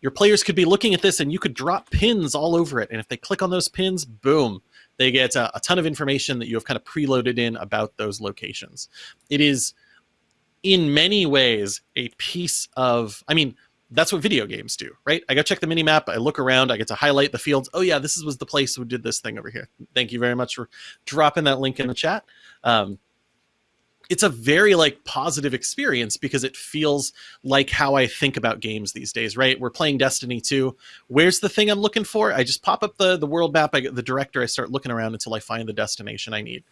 Your players could be looking at this and you could drop pins all over it. And if they click on those pins, boom, they get a, a ton of information that you have kind of preloaded in about those locations. It is in many ways a piece of, I mean, that's what video games do, right? I go check the mini map, I look around, I get to highlight the fields. Oh yeah, this was the place who did this thing over here. Thank you very much for dropping that link in the chat. Um, it's a very like positive experience because it feels like how I think about games these days, right? We're playing Destiny 2. Where's the thing I'm looking for? I just pop up the the world map, I get the director, I start looking around until I find the destination I need.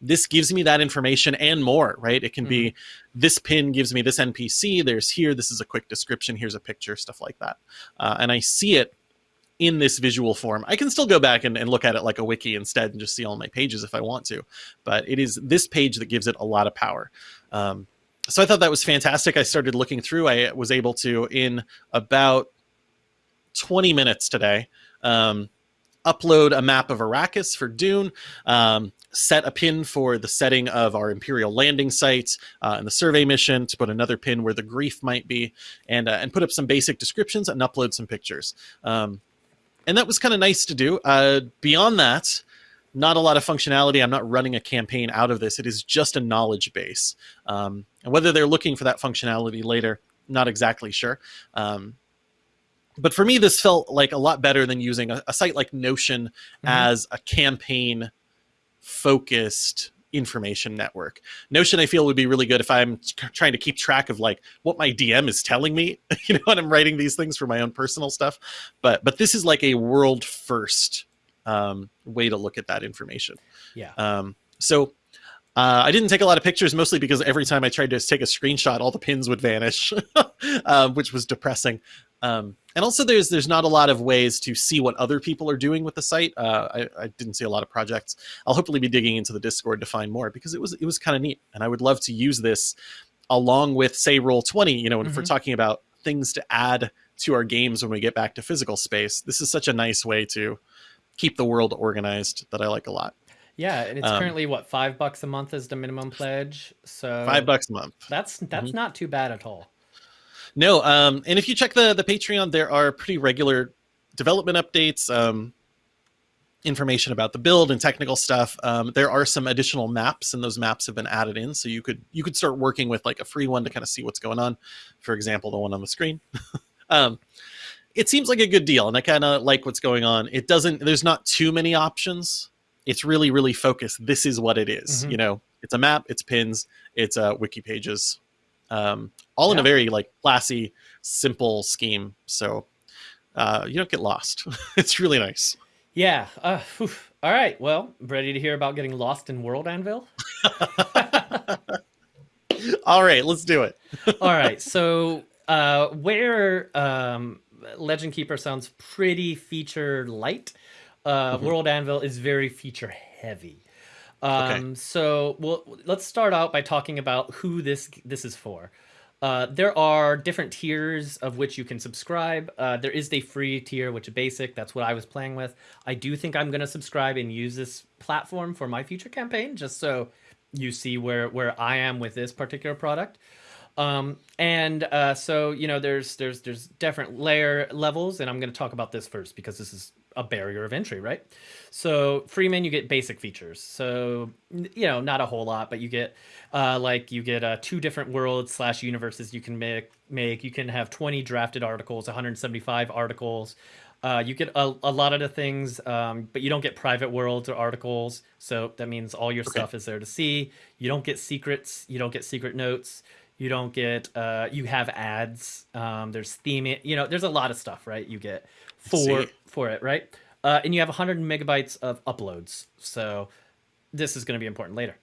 This gives me that information and more, right? It can be this pin gives me this NPC, there's here, this is a quick description, here's a picture, stuff like that. Uh, and I see it in this visual form. I can still go back and, and look at it like a wiki instead and just see all my pages if I want to. But it is this page that gives it a lot of power. Um, so I thought that was fantastic. I started looking through. I was able to, in about 20 minutes today, um, upload a map of Arrakis for Dune, um, set a pin for the setting of our Imperial landing site uh, and the survey mission, to put another pin where the grief might be, and, uh, and put up some basic descriptions and upload some pictures. Um, and that was kind of nice to do. Uh, beyond that, not a lot of functionality. I'm not running a campaign out of this. It is just a knowledge base. Um, and whether they're looking for that functionality later, not exactly sure. Um, but for me, this felt like a lot better than using a, a site like Notion as a campaign focused information network. Notion, I feel, would be really good if I'm trying to keep track of like what my DM is telling me, <laughs> you know, when I'm writing these things for my own personal stuff. But but this is like a world first um, way to look at that information. Yeah. Um, so uh, I didn't take a lot of pictures, mostly because every time I tried to take a screenshot, all the pins would vanish, <laughs> um, which was depressing. Um, and also, there's there's not a lot of ways to see what other people are doing with the site. Uh, I, I didn't see a lot of projects. I'll hopefully be digging into the Discord to find more because it was it was kind of neat, and I would love to use this along with say Roll Twenty. You know, if we're Mhm. talking about things to add to our games when we get back to physical space, this is such a nice way to keep the world organized that I like a lot. Yeah, and it's Um, currently what five bucks a month is the minimum pledge. So Five bucks a month. That's that's Mhm. not too bad at all. No, um, and if you check the the Patreon, there are pretty regular development updates, um, information about the build and technical stuff. Um, there are some additional maps, and those maps have been added in, so you could you could start working with like a free one to kind of see what's going on. For example, the one on the screen. <laughs> um, it seems like a good deal, and I kind of like what's going on. It doesn't. There's not too many options. It's really really focused. This is what it is, Mhm. You know, it's a map. It's pins. It's uh, wiki pages. Um, all in a very like classy, simple scheme. So uh, you don't get lost. <laughs> it's really nice. Yeah. Uh. All right. Well, ready to hear about getting lost in World Anvil? <laughs> All right, let's do it. <laughs> All right. So, uh, where um, Legend Keeper sounds pretty feature light, uh, Mhm. World Anvil is very feature heavy. Um, Okay. So, well, let's start out by talking about who this this is for. Uh, there are different tiers of which you can subscribe. Uh, there is a free tier, which is basic. That's what I was playing with. I do think I'm going to subscribe and use this platform for my future campaign, just so you see where where I am with this particular product. Um, and uh, so you know, there's there's there's different layer levels, and I'm going to talk about this first because this is a barrier of entry, right? So Freeman, you get basic features. So you know, not a whole lot, but you get uh, like you get uh, two different worlds slash universes you can make. Make you can have 20 drafted articles, 175 articles. Uh, you get a, a lot of the things, um, but you don't get private worlds or articles. So that means all your Okay. stuff is there to see. You don't get secrets. You don't get secret notes. You don't get. Uh, you have ads. Um, there's theme. You know, there's a lot of stuff, right? You get for for it, right? Uh, and you have 100 megabytes of uploads. So this is going to be important later.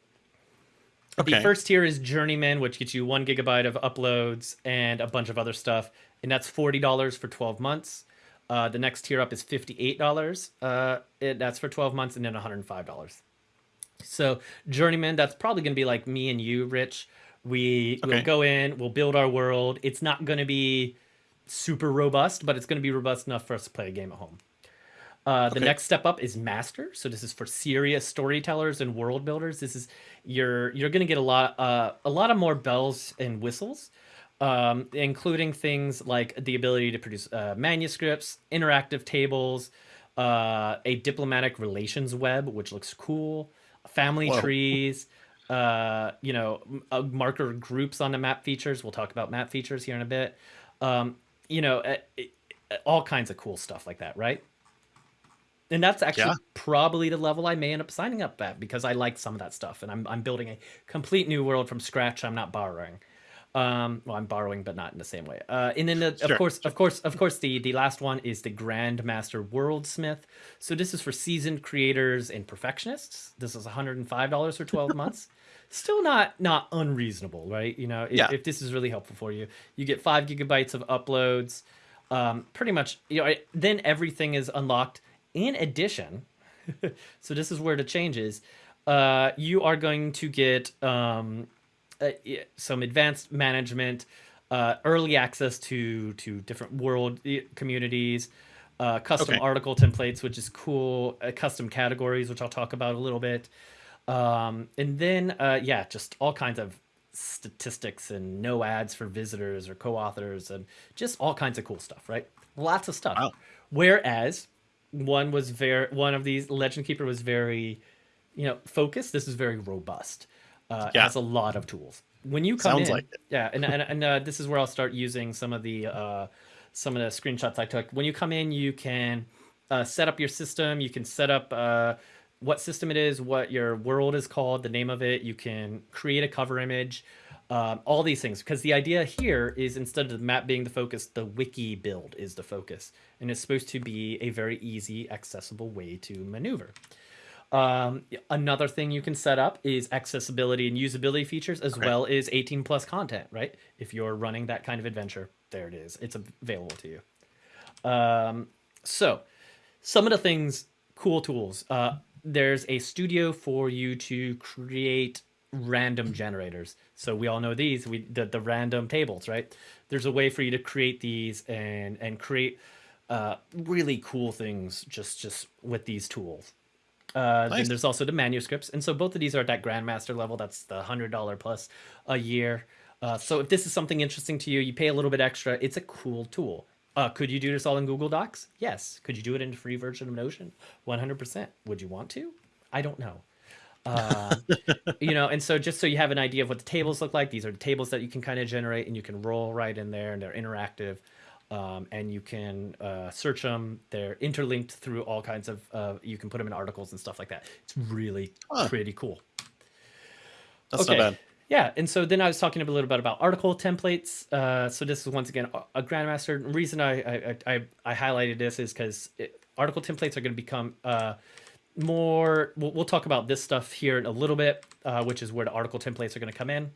Okay. The first tier is Journeyman, which gets you one gigabyte of uploads and a bunch of other stuff, and that's forty dollars for twelve months. Uh, the next tier up is fifty-eight dollars. Uh, it, that's for twelve months, and then one hundred and five dollars. So Journeyman, that's probably going to be like me and you, Rich. We will go in, we'll build our world. It's not going to be super robust, but it's going to be robust enough for us to play a game at home. Uh, the Okay. next step up is master. So this is for serious storytellers and world builders. This is you're you're going to get a lot uh, a lot of more bells and whistles, um, including things like the ability to produce uh, manuscripts, interactive tables, uh, a diplomatic relations web, which looks cool, family Whoa. trees. Uh, you know, uh, marker groups on the map features. We'll talk about map features here in a bit. Um, you know, uh, uh, all kinds of cool stuff like that, right? And that's actually Yeah. probably the level I may end up signing up at because I like some of that stuff, and I'm I'm building a complete new world from scratch. I'm not borrowing. Um, well, I'm borrowing, but not in the same way. Uh, and then, the, of Sure, course, of course, of course, the the last one is the Grandmaster Worldsmith. So this is for seasoned creators and perfectionists. This is 105 dollars for 12 months. Still not not unreasonable, right? You know, if, Yeah. if this is really helpful for you, you get five gigabytes of uploads. Um, pretty much, you know, then everything is unlocked. In addition, <laughs> so this is where the change is. Uh, you are going to get um, uh, some advanced management, uh, early access to to different world eh, communities, uh, custom Okay. article templates, which is cool, uh, custom categories, which I'll talk about a little bit, um, and then uh, yeah, just all kinds of statistics and no ads for visitors or co-authors and just all kinds of cool stuff, right? Lots of stuff. Wow. Whereas one was very one of these Legend Keeper was very you know focused. This is very robust. Uh, Yeah. has a lot of tools. When you come Sounds in, like it. yeah, and and, and uh, this is where I'll start using some of the uh, some of the screenshots I took. When you come in, you can uh, set up your system. You can set up uh, what system it is, what your world is called, the name of it. You can create a cover image, um, all these things. Because the idea here is instead of the map being the focus, the wiki build is the focus, and it's supposed to be a very easy, accessible way to maneuver. Um, another thing you can set up is accessibility and usability features as Okay. well as 18 plus content, right? If you're running that kind of adventure, there it is. It's available to you. Um, so, some of the things, cool tools. Uh, there's a studio for you to create random generators. So we all know these, we the, the random tables, right? There's a way for you to create these and and create uh, really cool things just just with these tools. Uh, Then there's also the manuscripts, and so both of these are at that grandmaster level. That's the hundred dollar plus a year. Uh, so if this is something interesting to you, you pay a little bit extra. It's a cool tool. Uh, could you do this all in Google Docs? Yes. Could you do it in a free version of Notion? One hundred percent. Would you want to? I don't know. Um, you know, and so just so you have an idea of what the tables look like, these are the tables that you can kind of generate, and you can roll right in there, and they're interactive, um, and you can uh, search them. They're interlinked through all kinds of. Uh, you can put them in articles and stuff like that. It's really Huh. pretty cool. That's not bad. Yeah, and so then I was talking a little bit about article templates. Uh, so this is once again a Grandmaster. The reason I I, I, I highlighted this is because article templates are going to become uh, more. We'll, we'll, talk about this stuff here in a little bit, uh, which is where the article templates are going to come in.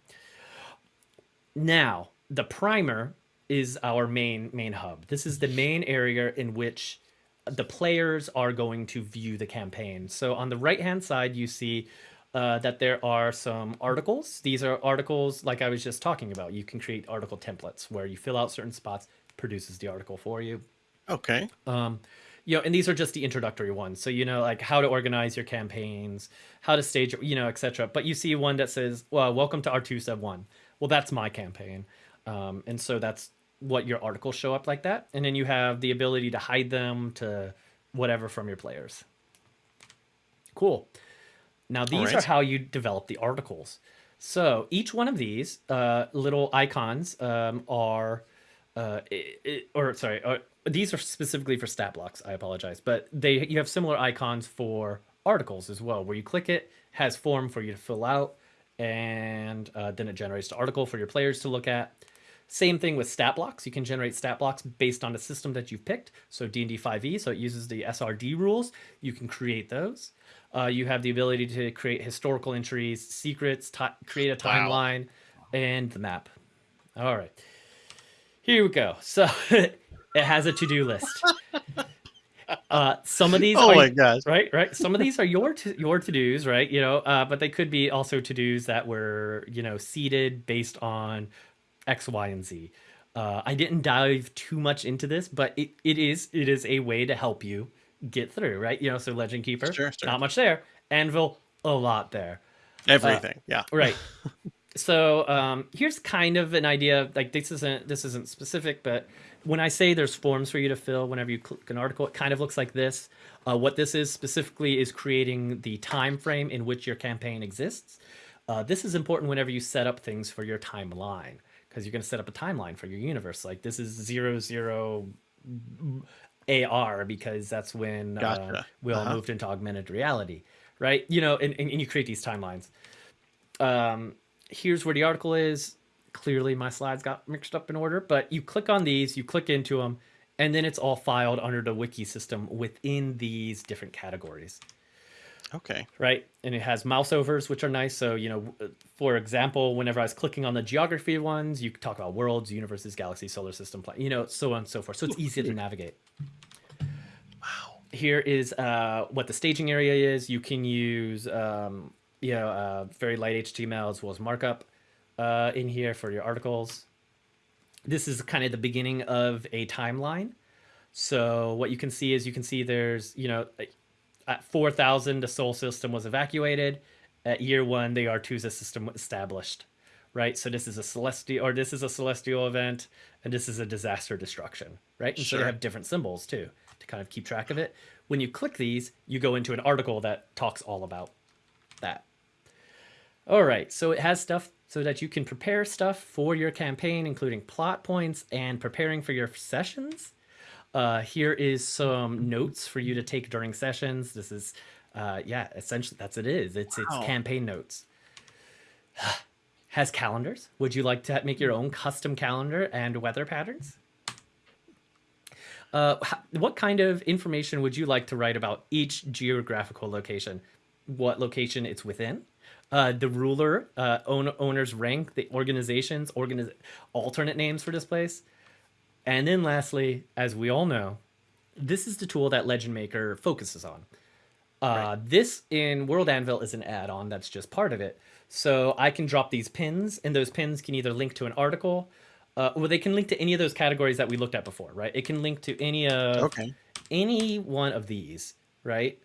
Now, the primer is our main main hub. This is the main area in which the players are going to view the campaign. So on the right hand side, you see uh, that there are some articles. These are articles like I was just talking about. You can create article templates where you fill out certain spots, produces the article for you. Okay. Um, you know, and these are just the introductory ones. So you know, like how to organize your campaigns, how to stage, you know, etc. But you see one that says, "Well, welcome to R2 Sub One." Well, that's my campaign, um, and so that's what your articles show up like that, and then you have the ability to hide them to whatever from your players. Cool. Now, these right. are how you develop the articles. So each one of these uh, little icons um, are, uh, it, or sorry, uh, these are specifically for stat blocks. I apologize, but they you have similar icons for articles as well, where you click it, has form for you to fill out, and uh, then it generates the article for your players to look at. Same thing with stat blocks. You can generate stat blocks based on the system that you've picked. So D&D 5e, so it uses the SRD rules. You can create those. Uh, you have the ability to create historical entries, secrets, create a timeline, wow. and the map. All right. Here we go. So <laughs> it has a to-do list. <laughs> Uh, some of these, oh are, my gosh, right, right. Some of these are your to, your to dos, right? You know, uh, but they could be also to dos that were you know seeded based on X, Y, and Z. Uh, I didn't dive too much into this, but it, it is it is a way to help you get through, right? You know, so Legend Keeper, sure, sure. not much there. Anvil, a lot there. Everything, uh, yeah. <laughs> Right. so um, here's kind of an idea. Like this isn't this isn't specific, but when I say there's forms for you to fill whenever you click an article, it kind of looks like this. Uh, what this is specifically is creating the time frame in which your campaign exists. Uh, this is important whenever you set up things for your timeline because you're going to set up a timeline for your universe. Like this is zero zero AR because that's when uh, gotcha. uh, we all uh-huh. moved into augmented reality, right? You know, and, and, and you create these timelines. Um, here's where the article is. Clearly, my slides got mixed up in order, but you click on these, you click into them, and then it's all filed under the wiki system within these different categories. Okay. Right. And it has mouse overs, which are nice. So, you know, for example, whenever I was clicking on the geography ones, you talk about worlds, universes, galaxies, solar system, you know, so on and so forth. So it's easy to navigate. Wow. Here is uh, what the staging area is. You can use, um, you know, uh, very light HTML as well as markup uh, in here for your articles. This is kind of the beginning of a timeline. So what you can see is you can see there's, you know, at 4000 the sol system was evacuated. At year one the artusa system was established right? So this is a celestial or this is a celestial event and this is a disaster destruction right? And sure. so they have different symbols too to kind of keep track of it. When you click these you go into an article that talks all about that. All right so it has stuff so that you can prepare stuff for your campaign including plot points and preparing for your sessions uh, here is some notes for you to take during sessions. This is, uh, yeah, essentially that's it is. It's wow. it's campaign notes. Has calendars. Would you like to make your own custom calendar and weather patterns? Uh, what kind of information would you like to write about each geographical location? What location it's within? Uh, the ruler, uh, owner, owner's rank, the organizations, organiz- alternate names for this place, and then lastly, as we all know, this is the tool that Legend Maker focuses on. Uh, right. This in World Anvil is an add-on that's just part of it. So I can drop these pins, and those pins can either link to an article, uh, or they can link to any of those categories that we looked at before, right? It can link to any of okay. any one of these, right?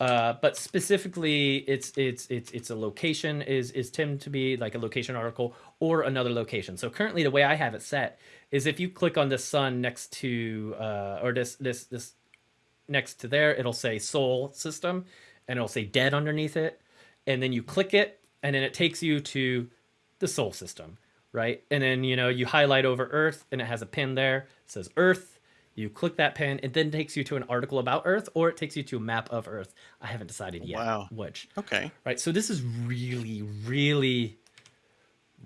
Uh, but specifically, it's it's it's it's a location is is Tim to be like a location article or another location. So currently, the way I have it set is if you click on the sun next to uh, or this this this next to there, it'll say Sol System, and it'll say Dead underneath it, and then you click it, and then it takes you to the Sol System, right? And then you know you highlight over Earth, and it has a pin there. It says Earth. You click that pin, it then takes you to an article about Earth, or it takes you to a map of Earth. I haven't decided yet wow. which. Okay. Right. So this is really, really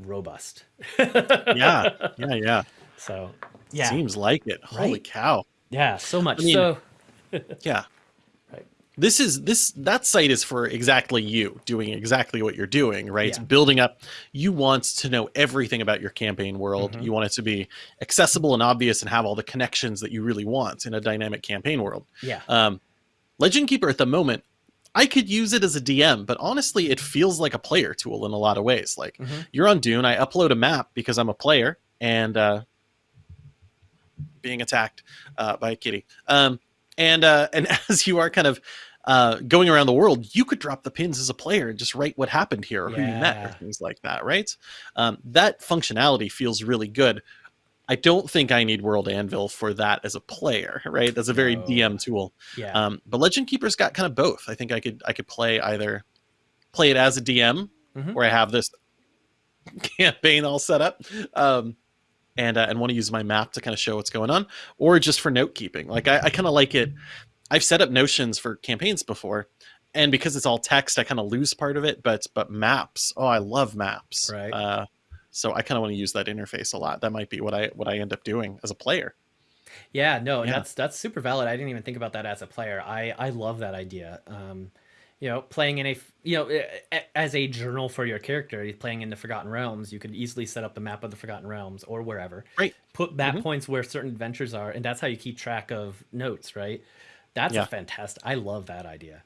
robust. yeah, yeah, yeah. <laughs> So yeah, Seems like it. Holy Right? cow. yeah, so much. I mean- so Yeah. This is this that site is for exactly you doing exactly what you're doing, right? It's building up. You want to know everything about your campaign world. Mhm. You want it to be accessible and obvious and have all the connections that you really want in a dynamic campaign world. yeah, Um, Legend Keeper at the moment, I could use it as a DM, but honestly, it feels like a player tool in a lot of ways. Like Mhm. you're on Dune, I upload a map because I'm a player and uh, being attacked uh, by a kitty. Um, and uh, and <laughs> as you are kind of uh, going around the world, you could drop the pins as a player and just write what happened here or who you met or things like that, right? Um, that functionality feels really good. I don't think I need World Anvil for that as a player, right? That's a very No. DM tool. yeah, Um, but Legend Keeper's got kind of both. I think I could I could play either play it as a DM Mhm. where I have this <laughs> campaign all set up, um, and uh, and want to use my map to kind of show what's going on, or just for note keeping. Like I, I kind of like it. I've set up notions for campaigns before, and because it's all text, I kind of lose part of it. But but maps, oh, I love maps. Right. Uh, so I kind of want to use that interface a lot. That might be what I what I end up doing as a player. yeah. No, yeah. that's that's super valid. I didn't even think about that as a player. I I love that idea. Um, you know, playing in a, you know as a journal for your character, playing in the Forgotten Realms, you could easily set up the map of the Forgotten Realms or wherever. Right. Put map Mhm. points where certain adventures are, and that's how you keep track of notes. Right. That's Yeah. a fantastic. I love that idea.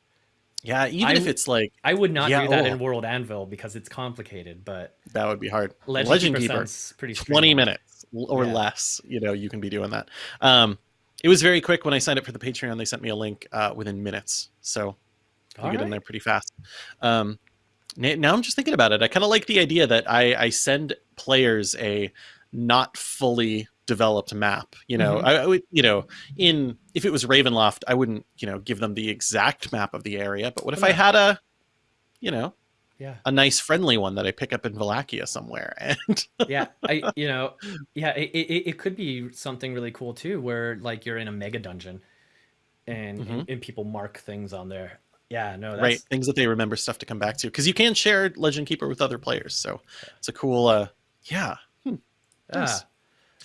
Yeah, even I if it's like I would not Yeah, do that oh. in World Anvil because it's complicated, but that would be hard. Legend, Legend Keeper, pretty 20 minutes or Yeah. less you know you can be doing that um it was very quick when i signed up for the patreon they sent me a link uh, within minutes so you get in there pretty fast um now i'm just thinking about it i kind of like the idea that i i send players a not fully developed map you know Mhm. I, I would you know in if it was ravenloft i wouldn't you know give them the exact map of the area but what if i had a you know Yeah. a nice friendly one that i pick up in Valakia somewhere <laughs> and yeah i you know yeah it, it, it could be something really cool too where like you're in a mega dungeon and Mhm. and, and people mark things on there yeah no that's right things that they remember stuff to come back to because you can share legend keeper with other players so it's a cool uh yeah yeah nice.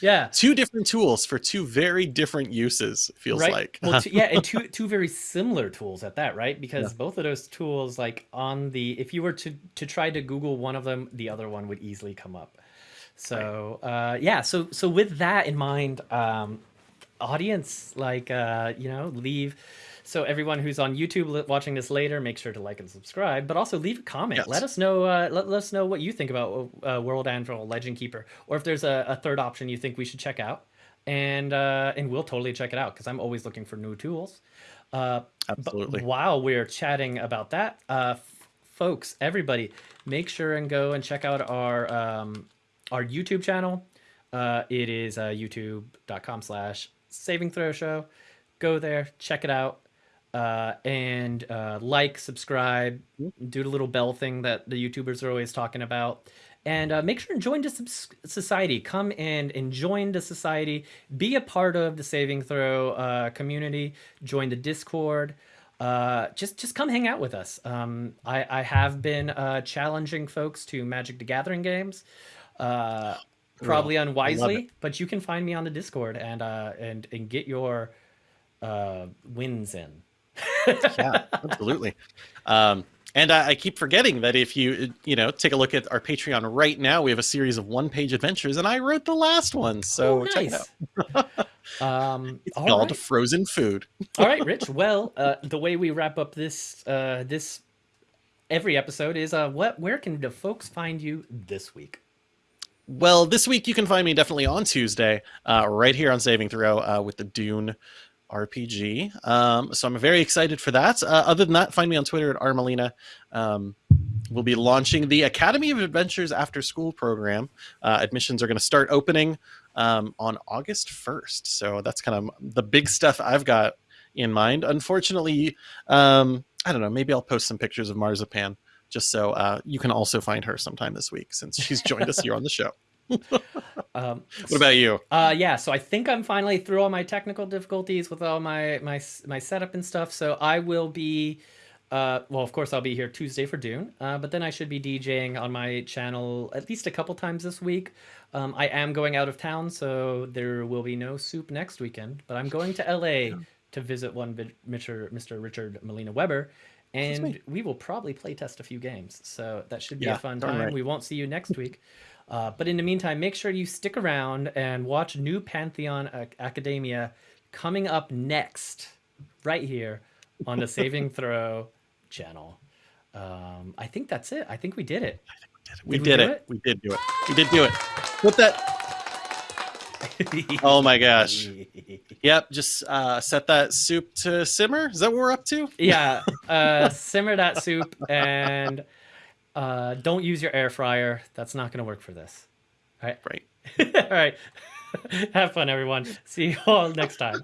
Yeah. Two different tools for two very different uses feels right. like. Well two, yeah and <laughs> two two very similar tools at that right? Because both of those tools like on the if you were to to try to google one of them the other one would easily come up. So uh yeah so so with that in mind um audience like uh you know leave so everyone who's on youtube watching this later make sure to like and subscribe but also leave a comment Yes. let us know uh let, let us know what you think about uh, world anvil legend keeper or if there's a, a third option you think we should check out and uh and we'll totally check it out because i'm always looking for new tools uh absolutely while we're chatting about that, uh, folks, everybody, make sure and go and check out our um, our YouTube channel. Uh, it is uh, youtube.com slash saving throw show. Go there, check it out, uh, and uh, like, subscribe, do the little bell thing that the YouTubers are always talking about. And uh, make sure and join the society. Come and, and join the society. Be a part of the Saving Throw uh, community. Join the Discord. Uh, just just come hang out with us. Um, I, I have been uh, challenging folks to Magic the Gathering games. Uh, probably unwisely, but you can find me on the Discord and uh, and and get your uh, wins in. Yeah absolutely um and I, I keep forgetting that if you you know take a look at our patreon right now we have a series of one page adventures and i wrote the last one so Oh, out <laughs> um, it's all called right. frozen food <laughs> All right, Rich. Well, uh, the way we wrap up this uh, this every episode is uh, what where can the folks find you this week? Well, this week you can find me definitely on Tuesday, uh, right here on Saving Throw uh, with the Dune RPG. Um, so I'm very excited for that. Uh, other than that, find me on Twitter at Armelina. Um, we'll be launching the Academy of Adventures After School program. Uh, admissions are going to start opening um, on August 1st. So that's kind of the big stuff I've got in mind. Unfortunately, um, I don't know. Maybe I'll post some pictures of Marzipan just so uh, you can also find her sometime this week since she's joined us <laughs> here on the show. Um, <laughs> What about you? Uh, yeah, so I think I'm finally through all my technical difficulties with all my my my setup and stuff. So I will be Uh, well, of course, I'll be here Tuesday for Dune, uh, but then I should be DJing on my channel at least a couple times this week. Um, I am going out of town, so there will be no soup next weekend. But I'm going to LA to visit one Mr. Mr. Richard Molina Weber, and we will probably play test a few games. So that should be Yeah, a fun time. right. We won't see you next week. Uh, but in the meantime, make sure you stick around and watch New Pantheon Ac- Academia coming up next, right here on the Saving <laughs> Throw channel. Um, I think that's it. I think we did it. We Did we did it. it? We did do it. We did do it. Put that. <laughs> Oh my gosh. <laughs> Yep. Just uh, set that soup to simmer. Is that what we're up to? yeah, uh, simmer that soup and uh, don't use your air fryer. That's not going to work for this. All right. Right. <laughs> all right. <laughs> Have fun, everyone. See you all next time.